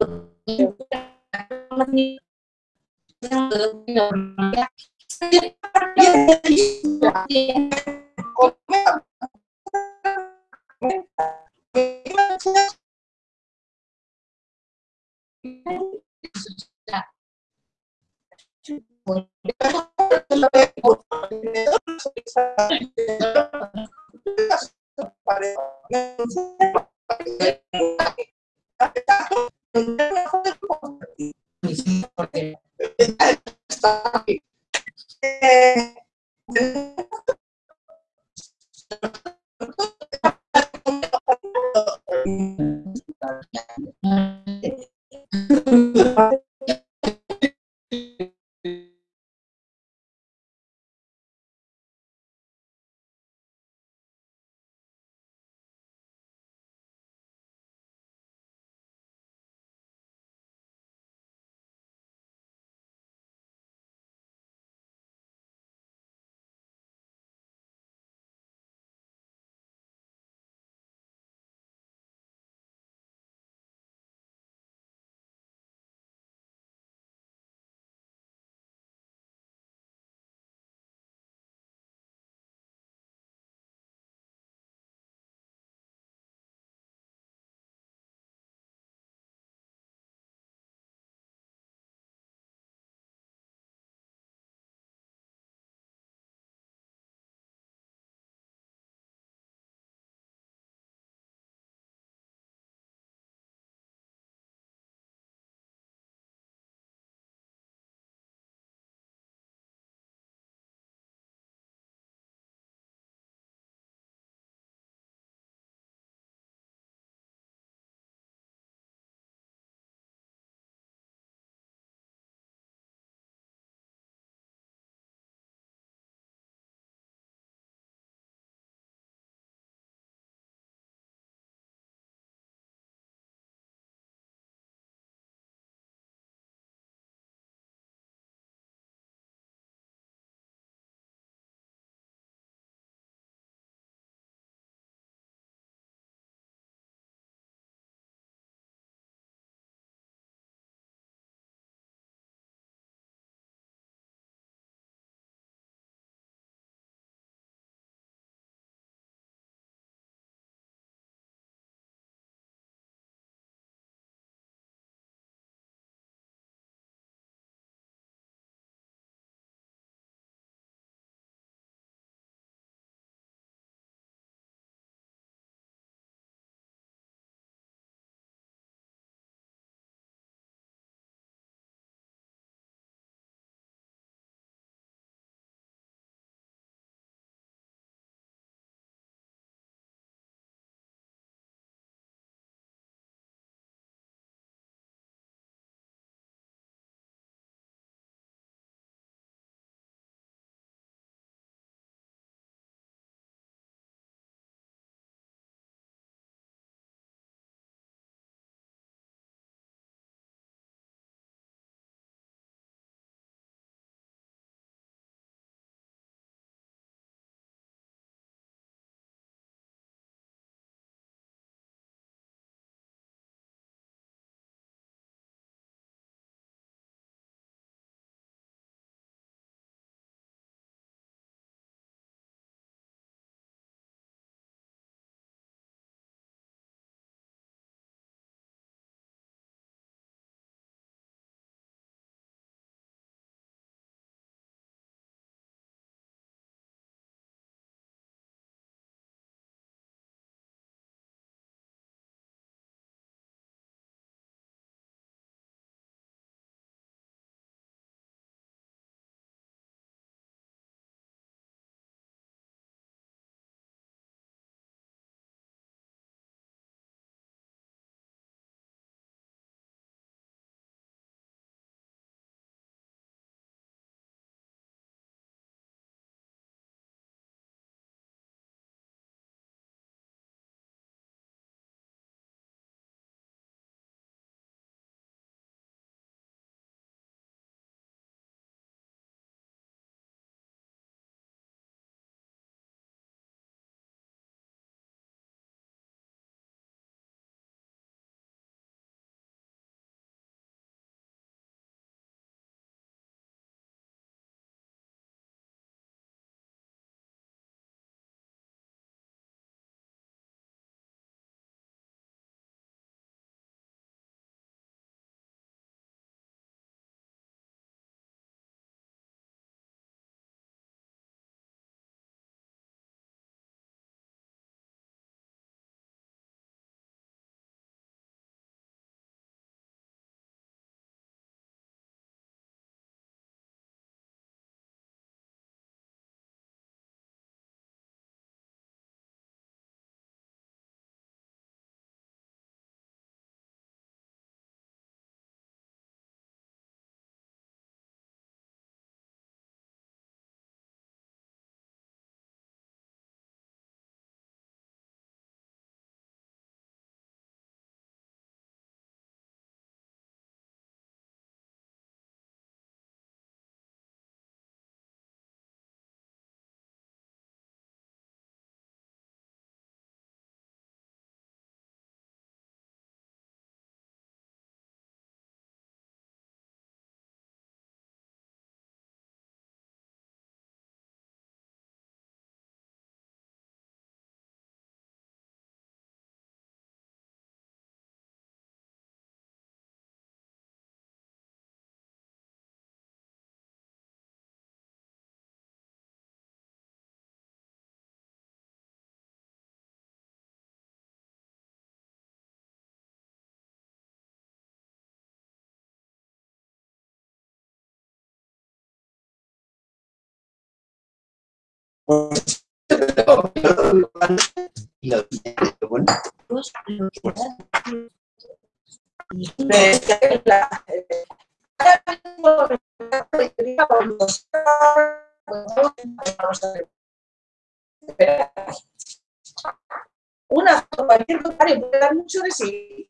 Una cualquier comentario puede dar mucho de sí.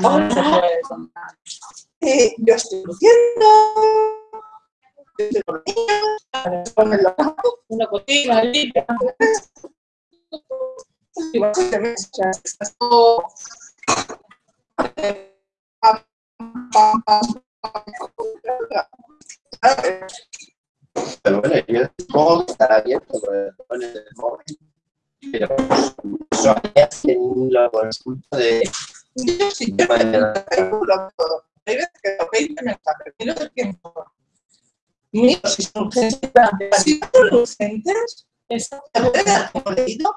No, no se puede contar. Eh, yo estoy luciendo. Yo estoy Una cocina limpia. y básicamente, o sea, estás todo, pam, pam, pam, pam, ¿sabes? Pero bueno, yo supongo que estará abierto con el móvil. Pero lo consulto de Yo sí, yo lo todo. Hay que no si son urgentes, si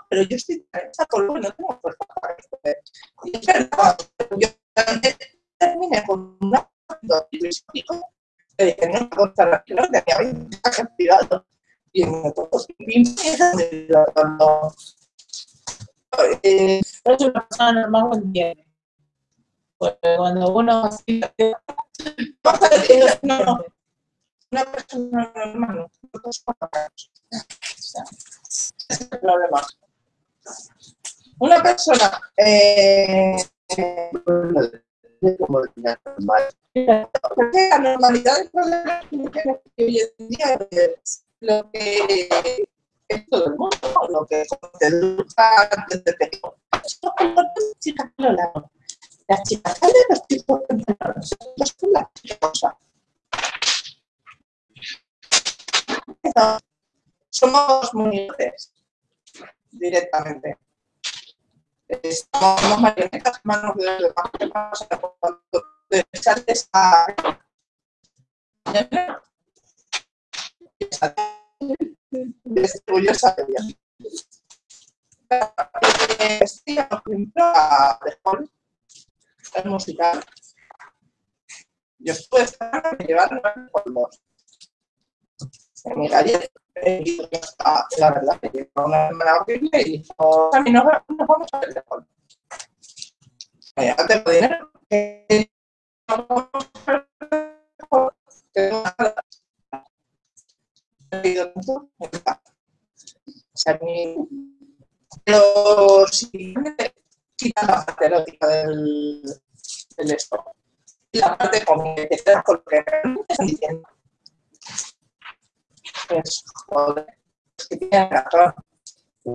pero yo estoy no tengo fuerza para. Y es verdad, yo terminé con una histórico que no me la que no tenía 20 mensajes privados. Y empiezan de lo eh, Es una persona normal lo entiende. Cuando uno pasa que no, una persona normal. Una persona eh, la normalidad es lo que es todo el mundo, lo que te educa antes de pequeño. Las chicas salen, los chicos entran, nosotros Somos monitores directamente. Estamos marionetas, manos de los demás, cuando te sales a orgullosa de ella. Eh, Sí, por ejemplo, a Dejón, el musical. Yo estuve esperando que llevaran los polvos. En mi eh, la verdad, que llegó una hermana horrible y dijo, Sammy, nos va- nos vamos a ver Dejón. Oye, no tengo dinero. no Dejón, tengo me si quita la parte erótica del, del esto, y la parte como que te con lo que realmente están diciendo. Pues, joder, es que tiene razón.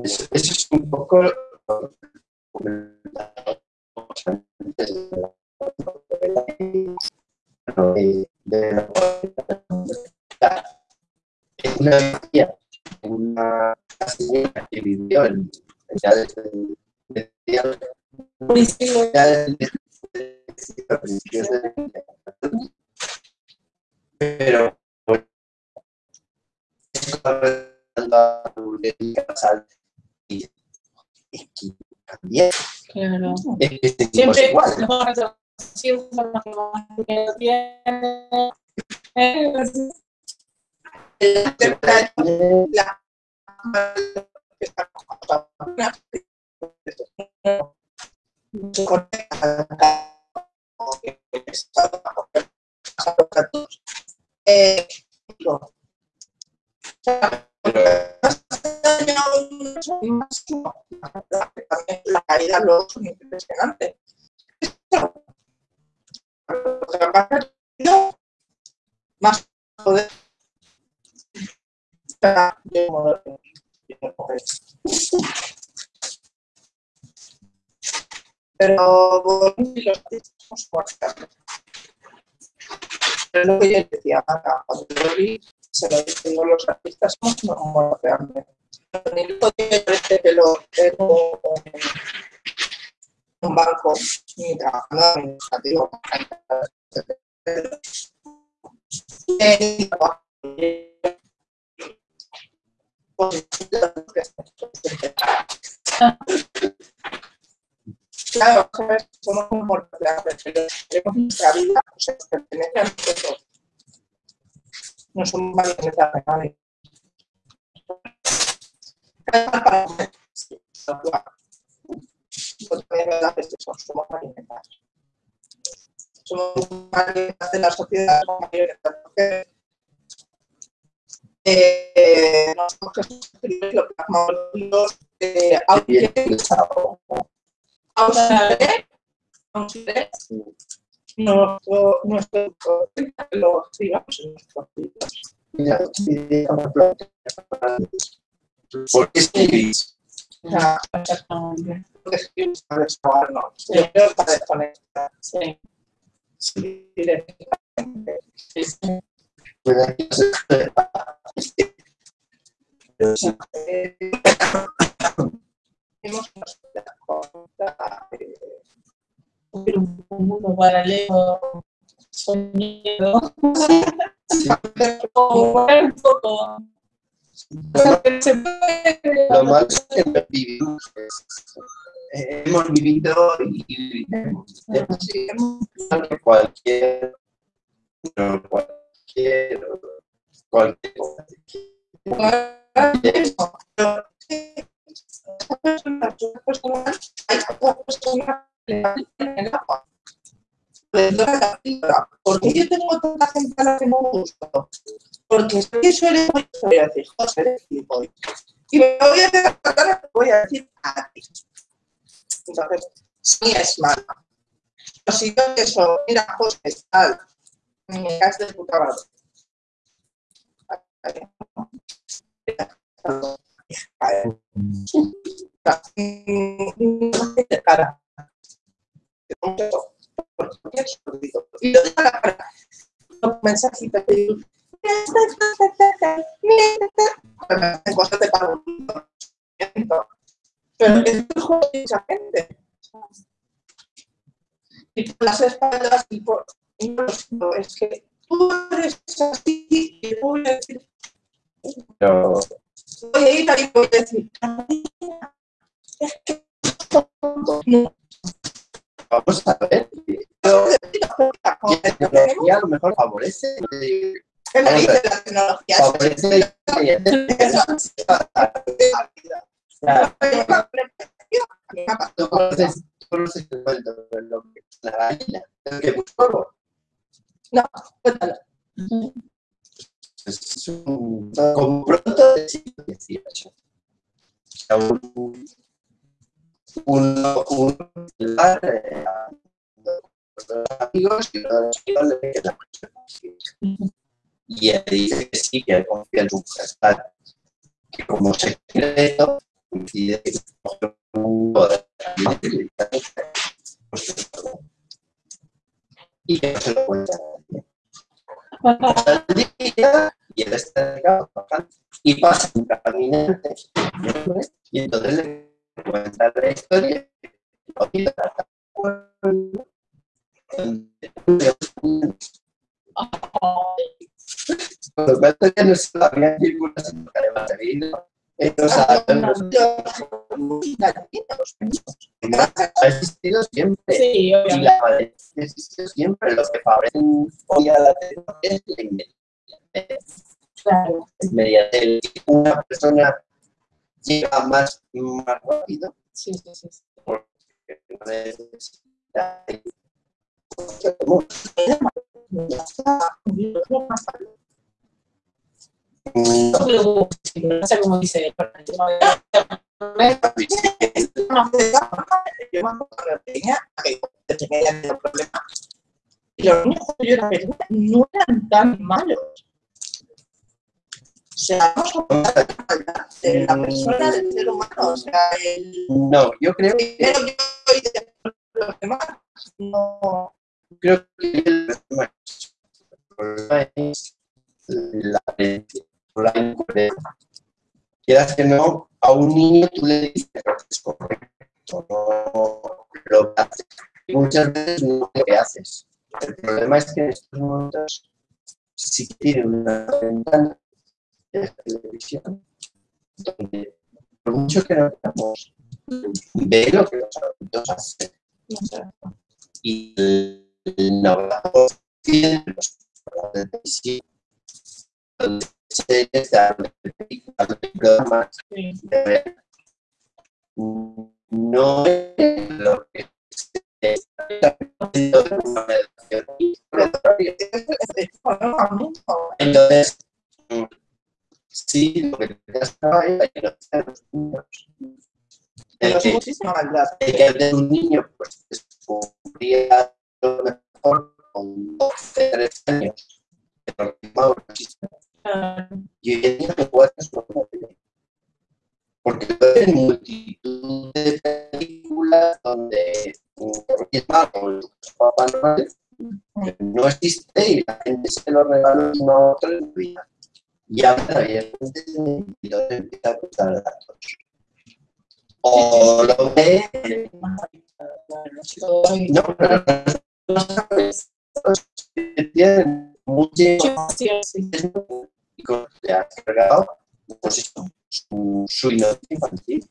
Eso, eso es un poco lo que antes de, de la- es una tía, una señora que vivió en ya desde desde- pero y también Claro. es que este Siempre igual. La La caída luego es impresionante. Más poder. Pero bueno, si los artistas somos fuertes. Pero es lo que yo decía, Marta, cuando yo vi, se lo digo los artistas, somos realmente. Ni el me parece que lo tengo en un banco, ni trabajando administrativo. Claro, somos como pero tenemos nuestra vida, o sea, pertenece a nosotros. No somos marionetas de nadie. Para comer, sí, tal cual. También es verdad que eso, somos marionetas. Somos marionetas de la sociedad, somos marionetas porque eh, nosotros que lo plasmamos los eh, nuestro nuestro lo escribamos en nuestros planteo. ¿Por qué escribís? Exactamente. para. Sí. Sí. Sí, sí. Sí, Eh, Hemos Un un mundo paralelo soñado. Un poco. Lo malo es que vivimos, pues, eh, hemos vivido y que cualquier, no, cualquier, cualquier cosa. Porque yo tengo tanta gente a la que no gusto. Porque que soy muy voy a decir, José, eres gilipollas. Y me voy a tratar, voy a decir a ti. Entonces, sí es mala. Pero si yo eso, mira, José, tal, me caes de puta madre. De cara. Y yo de cara, un mensajito que digo, de para Pero es hijo de mucha gente. Y por las espaldas y por... y no lo es que tú eres así y yo voy a decir, Pero voy a ir ahí y voy a decir, "Carolina, es que vamos a ver. La tecnología a lo mejor favorece, eh, ¿Qué me dice la tecnología? favorece la conoces, coge un poder y que se lo cuenta y él está y pasa un caminante y entonces le cuenta la historia. Y lo no se había circulación sino que de vino entonces ha existido siempre Sí, y la madurez ha existido siempre lo que favorece hoy a la tecnología es la inmediatez Claro. mediante una persona llega más, más rápido Sí, sí, sí. sí. porque no necesita No. Y los niños cuando yo no eran tan malos. O sea, hablar de la persona, del ser humano. O sea, el no, yo creo que, los demás. No. creo que el problema es la la incoherencia. Quieras que no, a un niño tú le dices lo que es correcto, no lo que hace. Y muchas veces no lo que haces. El problema es que en estos momentos sí que tiene una ventana de la televisión donde por mucho que no queramos, ve lo que los adultos hacen. Y el 90% de los programas de televisión, de películas, de programas, de no es lo que se está haciendo de una redacción. Entonces, sí, lo que hacer los niños. El Pero es que, muchísima maldad. el que de un niño, pues, descubría lo mejor con 12, 13 años. Pero que Y día no conocer. Porque hay multitud de películas donde Papá no existe y la gente se lo regala uno a otro vida. Y ahora y la gente se empieza a contar datos. O lo ve, no, pero no sabes, que tienen te has cargado pues eso, su, su inocencia infantil.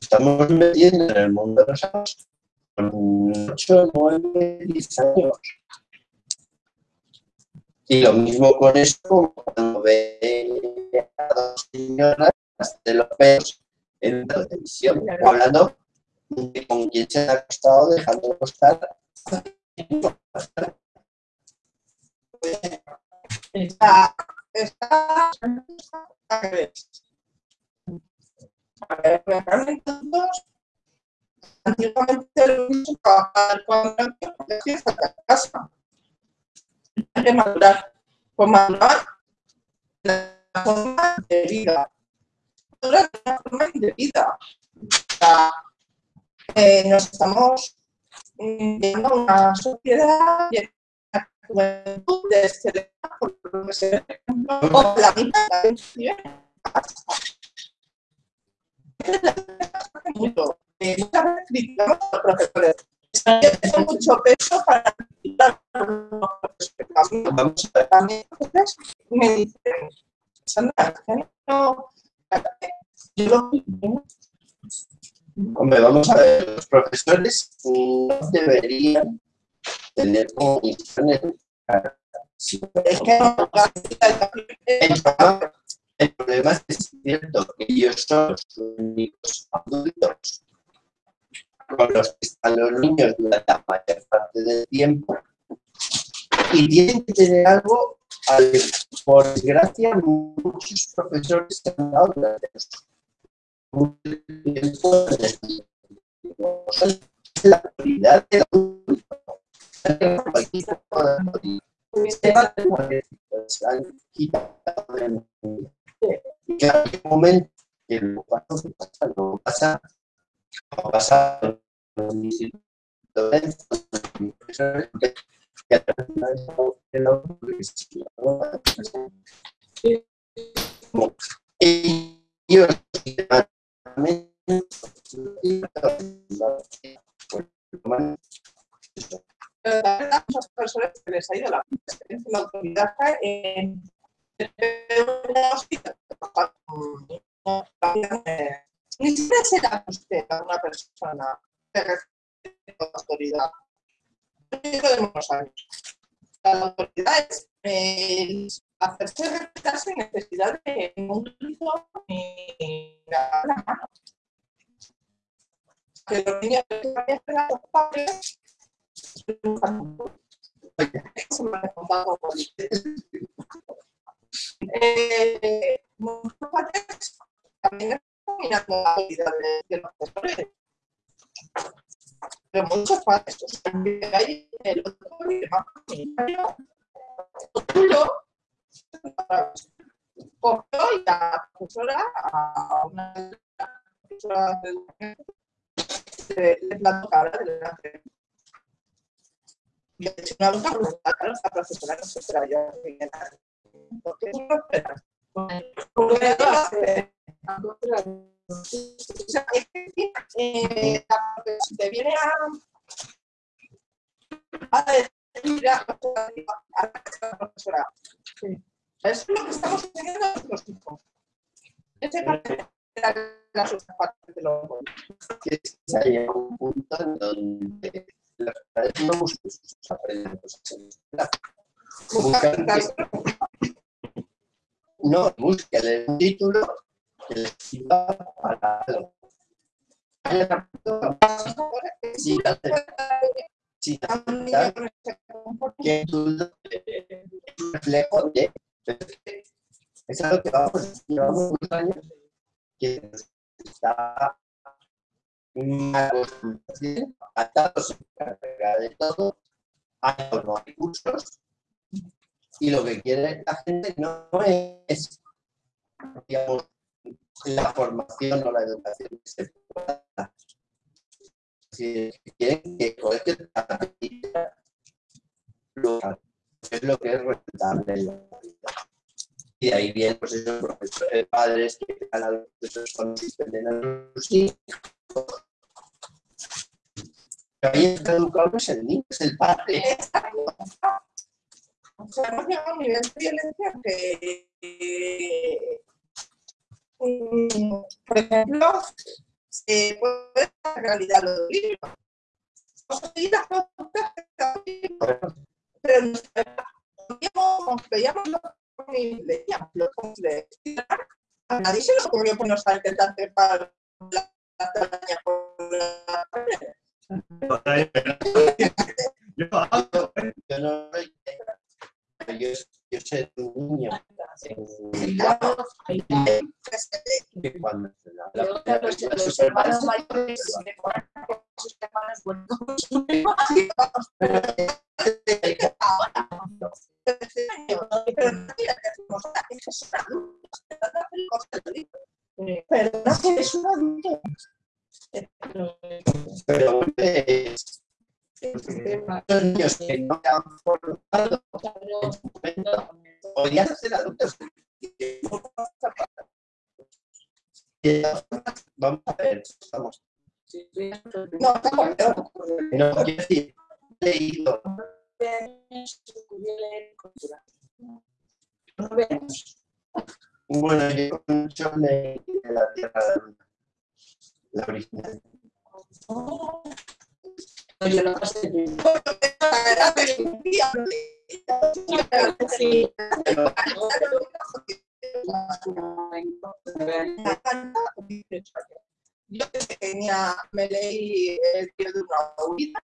Estamos metiendo en el mundo de los adultos con 8, 9, 10 años. Y lo mismo con esto, como cuando ve a dos señoras de los pelos en la televisión, hablando de con quién se ha acostado, dejando de acostar. Está, está, antiguamente lo mismo cuando fiesta de casa. Hay que madurar, pues la forma de vida. La forma de vida. Eh, nos estamos mm, viendo una sociedad llena juventud de este por lo que se ve, o la mitad de mucho. Muchas veces criticamos a los profesores. Es mucho peso para criticar a los profesores. Vamos a ver. a mí, me dicen, Sandra, no, yo lo Hombre, vamos a ver, los profesores no deberían tener. Sí, es que no, El problema, es que es cierto que ellos son los únicos adultos con los que están los niños durante la mayor parte del tiempo y tienen que tener algo, al- por desgracia, muchos profesores que han dado durante mucho tiempo la autoridad del adulto. Y momento que lo pasa, lo pasa, lo pasa, Pero también a muchas personas que les ha ido la experiencia la autoridad en ni siquiera será usted a una persona que respeto la autoridad. Yo de unos años. La autoridad es el hacerse respetar sin necesidad de ningún grito ni la mano. Que los niños que vayan a los padres eh, muchos padres también están la vida de, de los profesores. Pero muchos padres, o sea, hay el otro problema comunitario, Otulo, cogió y la profesora, a una profesora de educación, le plantó cabra delante. Yo hecho una claro, esta profesora no se yo. Porque no esperas. Eh, la te viene a, a decir a, la profesora. Eso es lo que estamos enseñando a nuestros hijos. Ese parte la parte de los que se a un punto donde no buscan sus aprenden cosas en la escuela. Buscan que, no, buscan un título que les sirva para algo. Sin aceptar que es un reflejo de pero es algo que vamos, llevamos muchos años que nos está acostumbrados atados de todo, hay los recursos y lo que quiere la gente no es digamos, la formación o la educación que se pueda. Si quieren que colegio lo es lo que es rentable en la vida. Y de ahí vienen pues, esos profesores, padres que a los profesores consisten en sus hijos. Ahí está educado no es el niño, es el padre. O sea, hemos llegado a un nivel de violencia que, eh, por ejemplo, se puede ver la realidad de los libros. Seguir las pautas que está bien, pero nos veíamos, lo que leíamos, lo leíamos. A nadie se le ocurrió ponernos a intentar trepar la, Yo ¿eh? Yo de un niño hermanos mayores sus hermanos no. Pero no es un adulto. pero es los niños que no se han formado en su momento podían ser adultos. Vamos a ver, estamos. No, estamos peor. No, quiero decir, leído Bueno, yo mucho leí de la Tierra de la Luna, la original. Yo no sé. Sí. Yo desde pequeña me leí el tío de una huida.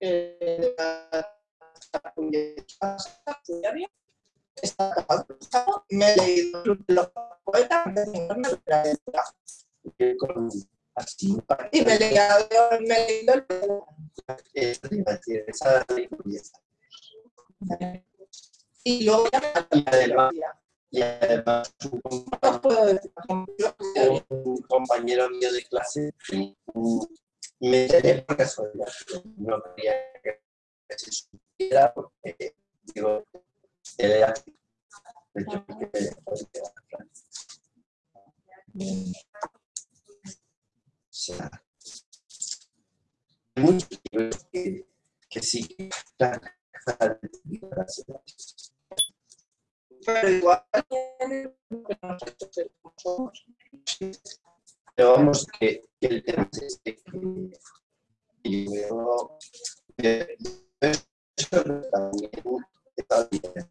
eh, Está acabado. Me he leído los poetas de literatura. que con así y me he leído, me he leído el esto te iba a decir, esa y luego ya me Y además, y además un compañero mío de clase me enteré por casualidad. No quería que se supiera porque, digo, hay muchos libros que, que sí pero igual. Pero vamos, que, que el tema es este, que yo eso también está bien,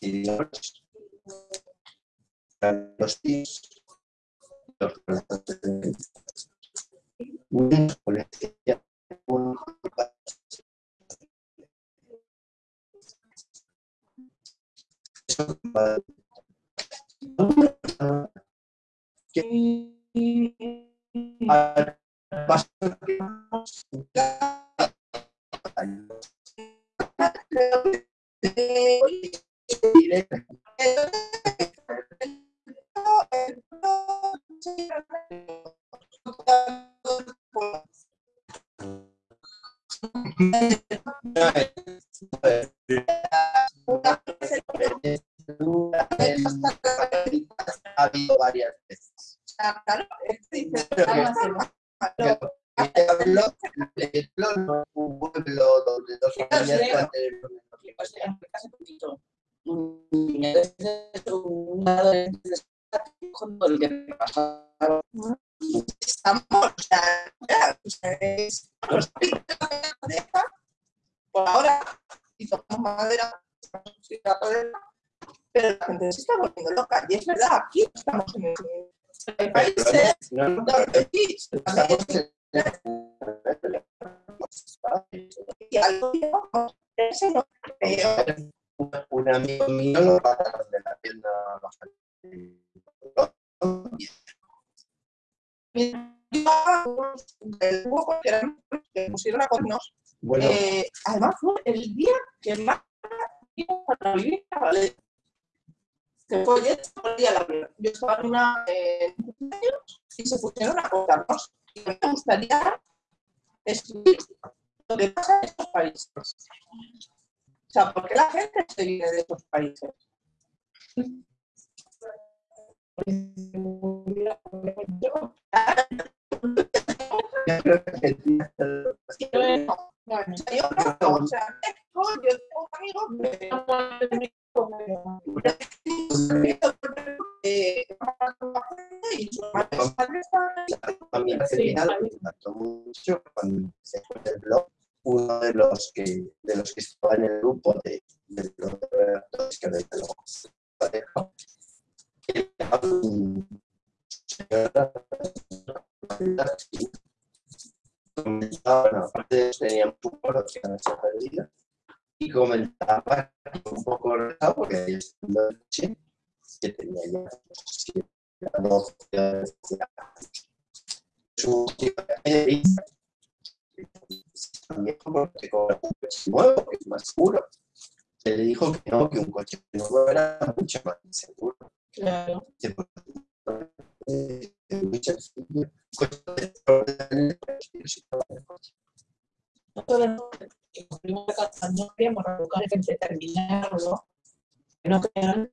y los Ha habido varias veces. Claro, es que dice, Pero que- "Ah, que hablo de pueblo, no un pueblo donde dos familias creo. puedan tener lo mismo. Pues estamos, o sea, ya, o sea, es, los pareja, por ahora, y tocamos madera, pero la gente se está volviendo loca, y es verdad, aquí estamos en el, hay países donde sí, y algo no creo, un, amigo mío lo mataron de la tienda huevo que pusieron a Bueno, Eh, además fue el día que más iba para vivir a Valencia. Que fue día de la. Yo estaba en una eh, y se pusieron a contarnos. Y a me gustaría escribir lo que pasa en estos países. O sea, ¿por qué la gente se viene de estos países? yo yo tengo un amigo que y su madre mucho cuando se fue el blog. Uno de los que de los que estaba en el grupo de, de los redactores que ahorita lo parejo era un aparte de eso teníamos un coro que era nuestra perdida y comentaba un poco porque de noche que tenía ya no sé si era 12 años su tío de también como que con un coche nuevo, que es más seguro. Se le dijo que no, que un coche nuevo mucho más seguro. Claro. Terminarlo. No crean,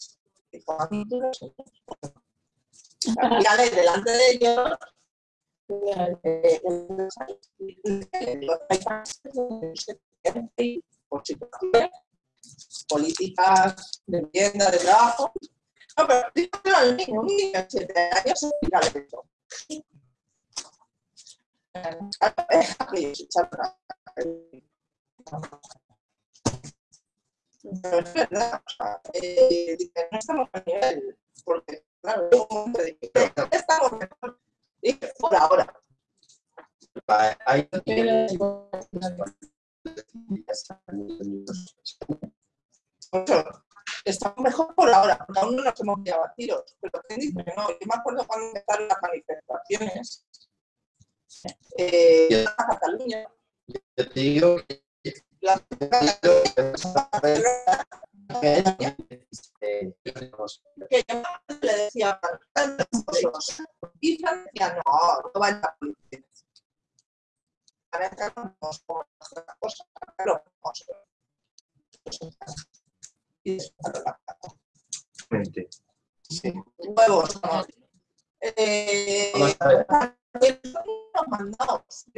delante de ellos políticas de vivienda, de trabajo. Pero un de 7 años se tira de eso. Pero es verdad, eh, no estamos a nivel, porque, claro, estamos mejor, y por ahora. Hay estamos mejor por ahora, porque aún no nos hemos pillado a tiros. Pero ¿quién dice no? Yo me acuerdo cuando empezaron las manifestaciones eh, en Cataluña. Yo te digo que Eh, que le decía. Y no, no va a la policía. Ahora estamos con cosas, claro, vamos. Y la no. Eh, Vamos a ver.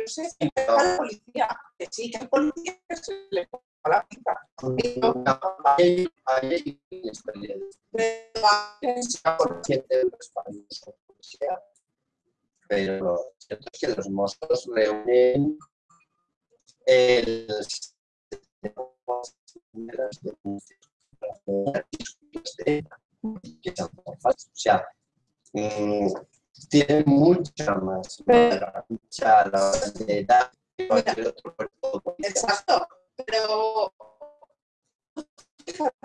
Sé si es a la policía, que sí, que policía que se le ponga la inestabilidad. Pero a lo cierto es que los mozos reúnen el que. O sea, tienen mucha más mucha la cualquier otro cuerpo. Exacto, pero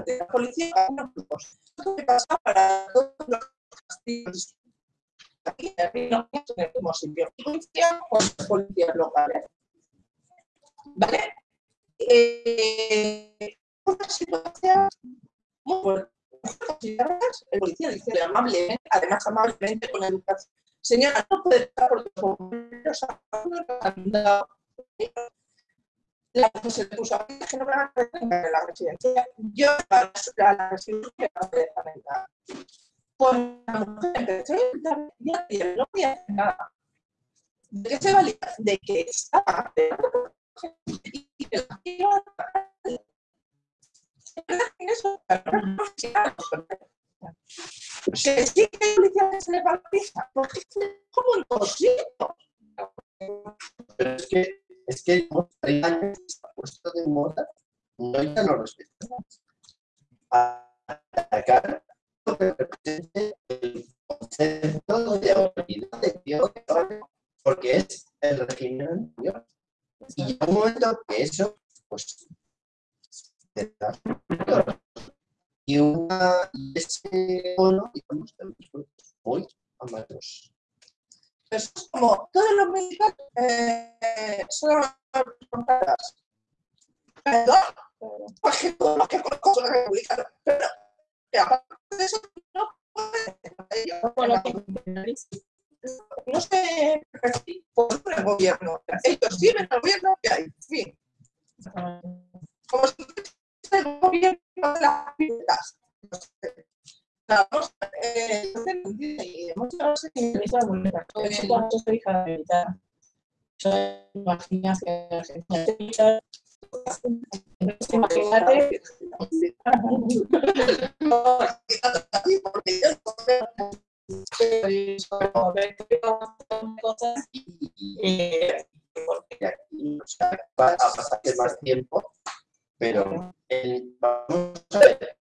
la policía no Esto que pasa para todos los castillos. Aquí no en el mismo sitio. Policía con las policías locales. ¿Vale? Eh, una situación muy fuerte. El policía dice amablemente, además amablemente con educación. Señora, no puede estar porque los bomberos dado la que se puso a que no me van a la residencia. Yo para la, la residencia dejan entrar. Pues la mujer empezó a intentar y no podía hacer nada. ¿De qué se valía? De que estaba y que la iba eso, que sí que hay policía que se le va la pista, porque es como imposible. Pero es que, es que llevamos 30 años está puesto de moda, no ya no respetamos. Atacar lo que represente el concepto de autoridad de Dios, porque es el régimen anterior. Y llega un momento que eso, pues, te da y una y ese bono, digamos, de los muy amados. Eso es como todos los mexicanos eh, son fronteras. Perdón, porque todos los que conozco son republicanos. Pero, aparte de eso, no pueden. No sé por el gobierno. Ellos sirven al gobierno que hay. En fin. Como si el gobierno de las eh, muchas soy hija de militar. Yo que Argentina. Imagínate. cosas y porque aquí a pasar más tiempo, pero el, vamos a ver,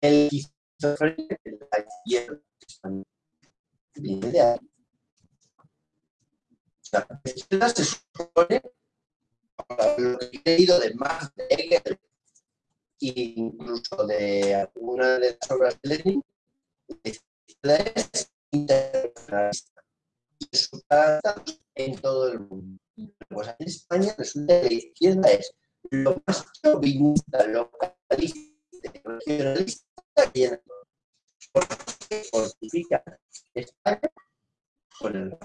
el esquizofrenia de la izquierda viene de ahí. La izquierda se supone, lo que he leído de Marx, de Hegel, e incluso de alguna de las obras de Lenin, la izquierda es internacionalista y resulta en todo el mundo. Pues en España resulta que la izquierda es lo más chauvinista, localista, regionalista hay en. Porque fortifica España con el.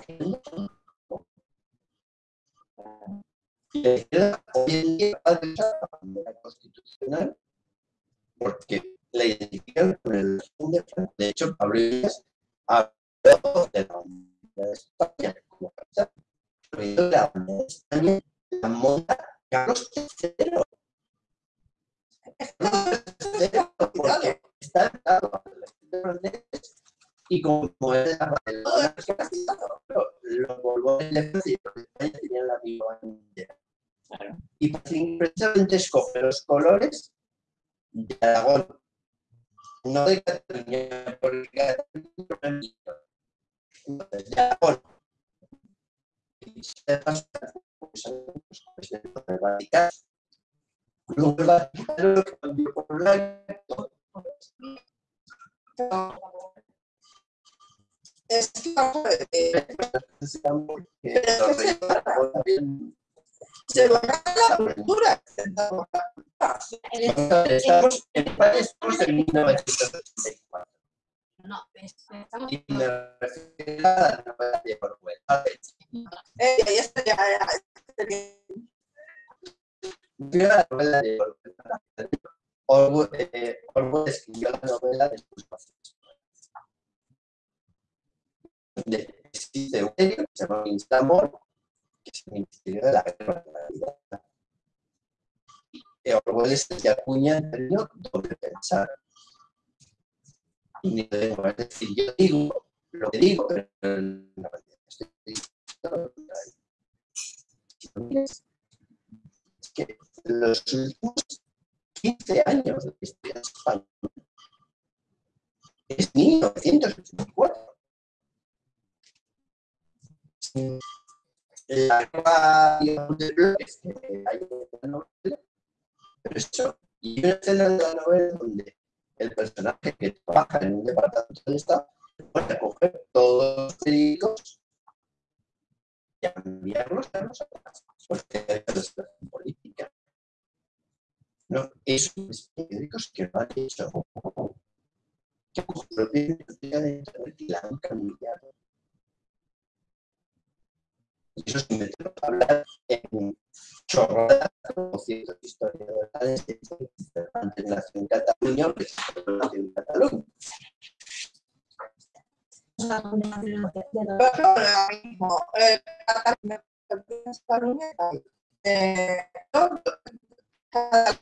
Y la izquierda hoy en día ha dejado la constitucional porque la identifican con el de Franco. De hecho, Pablo Iglesias habló de la bandera de España como capital. Pero la bandera de España la monta Carlos III. Carlos porque está y como es los de España tenían la misma. Y precisamente escoge los colores de Aragón, no de Cataluña, porque Cataluña Entonces, de Aragón. Y se pasa, pues, los eh, se va a la en estamos en 1984. No, es- estamos Y me refiero a la novela de Orwell. A ver, Eh, la novela de Orwell. Orwell, eh, Orwell escribió la novela de sus pacientes. De, existe un serio que se llama Instamor, que es Ministerio de la Guerra en realidad. Y Orwell es el que acuña el término doble pensar. Ni digo, es decir, yo digo lo que digo, pero realidad estoy es que los últimos 15 años de la historia de España es 1984. Sí. La digamos, de bloques que hay en la novela, pero eso, y una escena de la novela donde el personaje que trabaja en un departamento del Estado puede coger todos los periódicos y enviarlos a nosotros, porque hay una política. No, esos periódicos que no han hecho que. Y eso sin meternos a hablar en chorradas como historiadores de Cervantes nació en Cataluña o que se nació en Cataluña. Ahora mismo, eh, Cataluña, eh, cada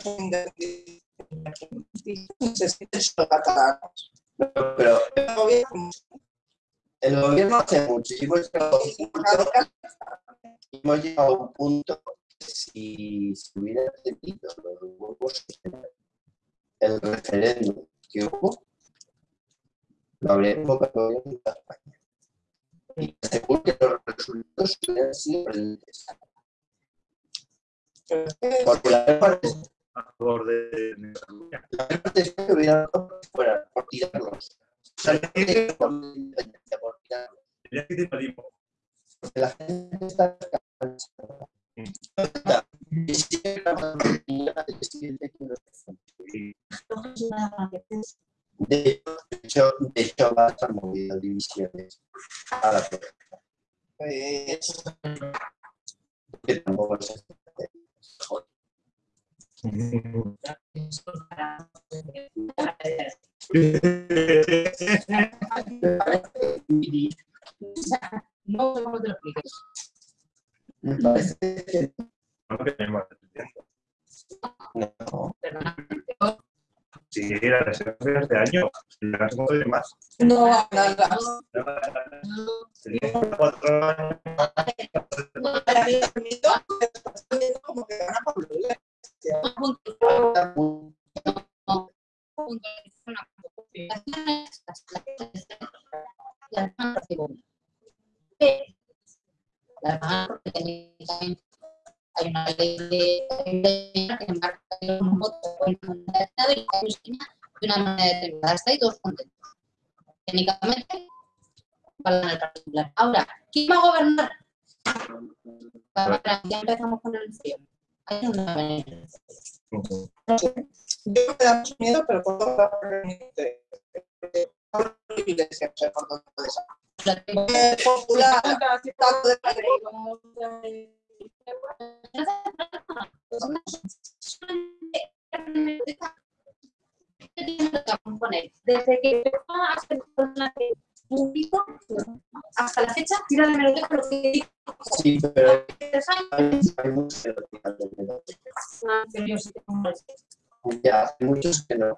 se sienten solo. Pero El gobierno, el gobierno hace y hemos llegado a un punto, si se hubiera tenido los huevos el referéndum que hubo, lo habría de España. Y seguro que los resultados hubieran sido brillantes. pero es que Porque la mayor a favor de, la mayor parte de España hubiera fuera, por tirarlos. Por la tirarlos. Gente está cansada. De hecho, de hecho va a estar movido divisiones a la pues, Que. Me la reserva de este año. Más. no técnicamente hay una ley de que marca un voto en una de una manera determinada. Hasta ahí todos contentos. Técnicamente, va a ganar el Partido Popular. Ahora, ¿quién va a gobernar? Para, ya empezamos con el frío. Hay una manera. Yo me da mucho miedo, pero lo que por la Popular, Desde que empezó a ser personaje público hasta la fecha, tira de meroteca lo que dijo Sí, pero hay, muchos que no tiran de biblioteca. Ah, Ya, hay muchos que no.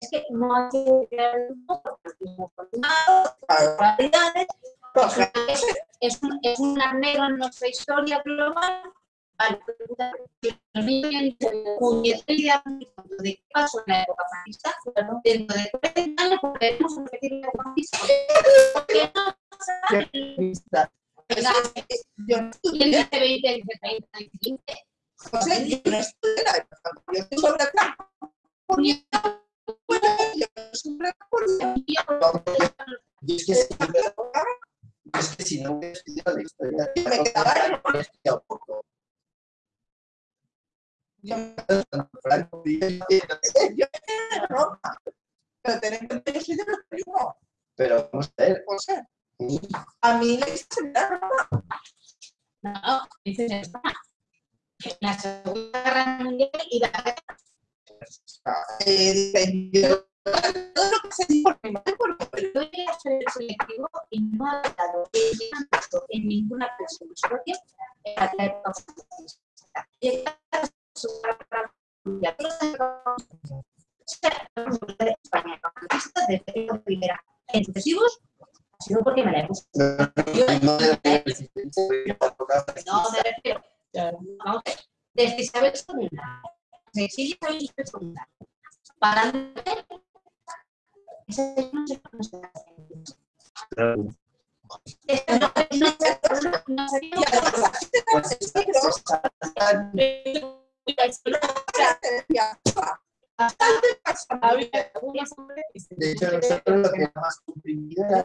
Es que no hay que realidades es, un, es un negro en nuestra historia global. De qué pasó en la época fascista. Dentro de 30 años a repetir la época fascista. Yo no y el estudié, 20, el 20, el 20, o sea, yo no estudié la época. Yo estoy sobre acá. Y es que siempre, Es que si no estudiado la historia, Me quedaba. Yo me yo me. Pero. Pero vamos a ver, O sea, a mí la historia. No, la Segunda Guerra Mundial Eh, yo- selectivo y no ha dado en ninguna persona en la en ha sido porque me la no desde Isabel II, para adelante, esa no se conoce. Esto no, no, no sería Y se De hecho, nosotros lo que más comprimido era la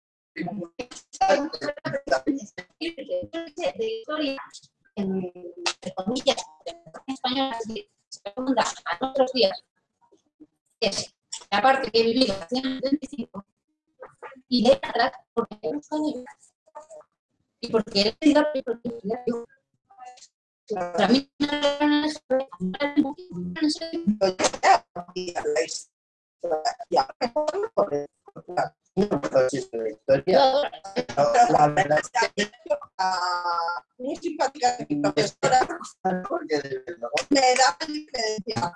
de historia, en- entre comillas, de la española, que se pregunta a otros días, es la parte que viví en el 25 y de atrás, porque he buscado yo. Y porque he leído y porque he yo. Para mí, no y la verdad es que mi porque me y. Y y.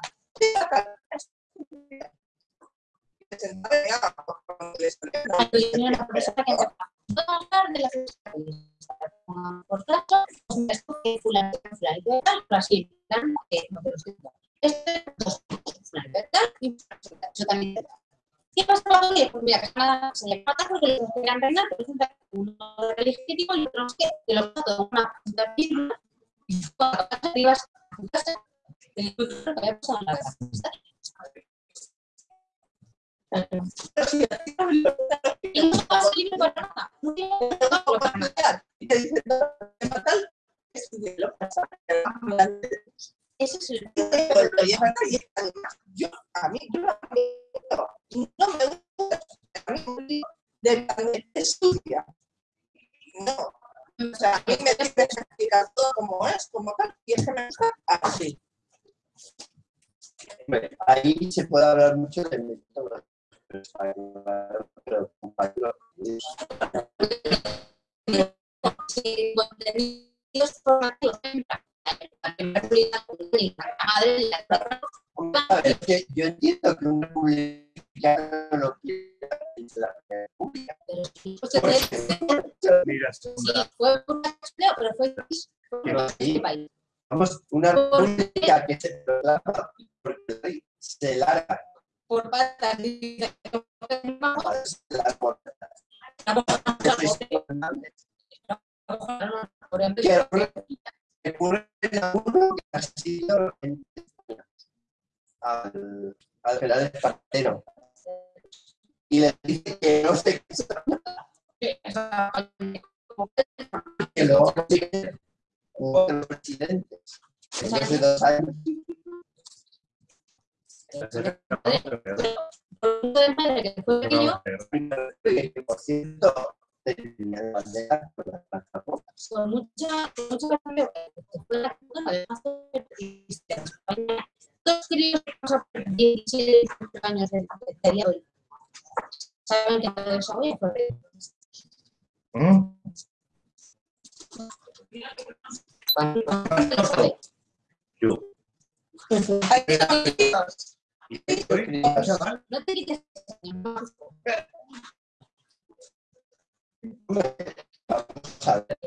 Por tanto, fulano que no. Esto y también. ¿Qué pasa con los Pues mira, que se le mata porque los querían reinar, pero resulta que uno era legítimo y otro que los de una puta pirula, y cuando ibas a tu casa, lo que había pasado en la casa. Me Y no pasa libre para nada. No tiene y te dice, no, te mata el estudié lo que pasa, Ese es el yo, a mí, yo no me gusta, a mí de Carmen estudia. No, o sea, a mí me tienes que explicar todo como es, como tal, y es que me gusta así. Ahí se puede hablar mucho de métodos, pero contenidos formativos yo entiendo que un republicano no quiera pues, un pero fue este. Vamos, una república que se proclama porque se larga Por vamos a uno que ha sido al, al general Espartero. Y le dice que no se casa, que luego consigue otros presidentes. Después de dos años, por cierto, tenía la bandera con las plantas con mucha, mucha cambio, que fue la cultura, además queríamos pasar por 17, 18 años de hoy. Saben que todo eso hoy fue No te quites. Vamos a ver.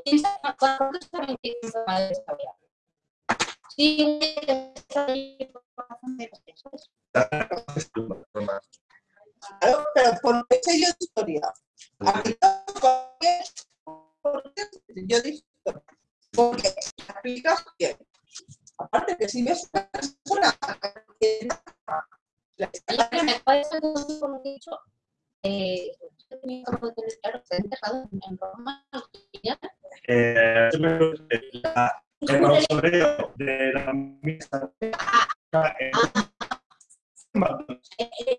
Sí. Claro, pero por qué sé yo de historia. A no ¿por qué yo de historia. Porque explicas bien. Aparte que si ves una persona que la me parece como dicho, eh, en- Roma. Eh, la- el de la misa en Eh, eh,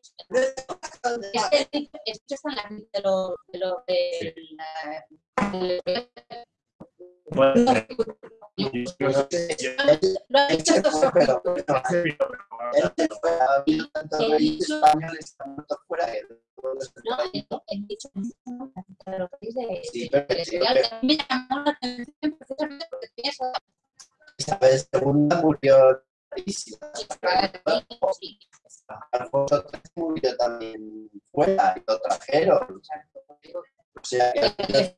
de lo de lo de la de- puede ser. lo he dicho esto Pero, sobre- pero, él se fue a habido tantos reyes españoles que han muerto fuera que no los No, he he dicho de lo que dice Sí, pero de- sí, de- pero- a mí me llamó la atención precisamente porque tenía esa Isabel II murió Alfonso murió también fuera lo trajeron. O sea que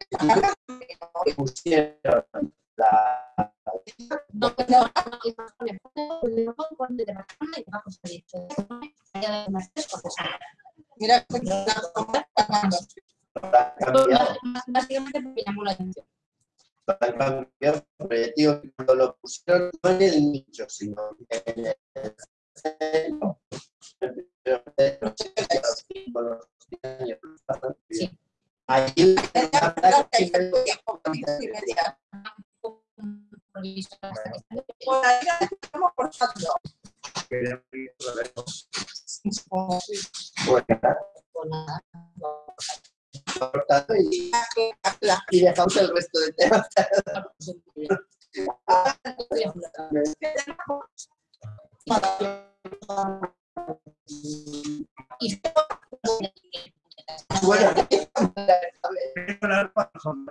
pusieron la no la lo pusieron no en el nicho, sino en el centro. Sí. Y dejamos el resto de temas. Bueno, la razón.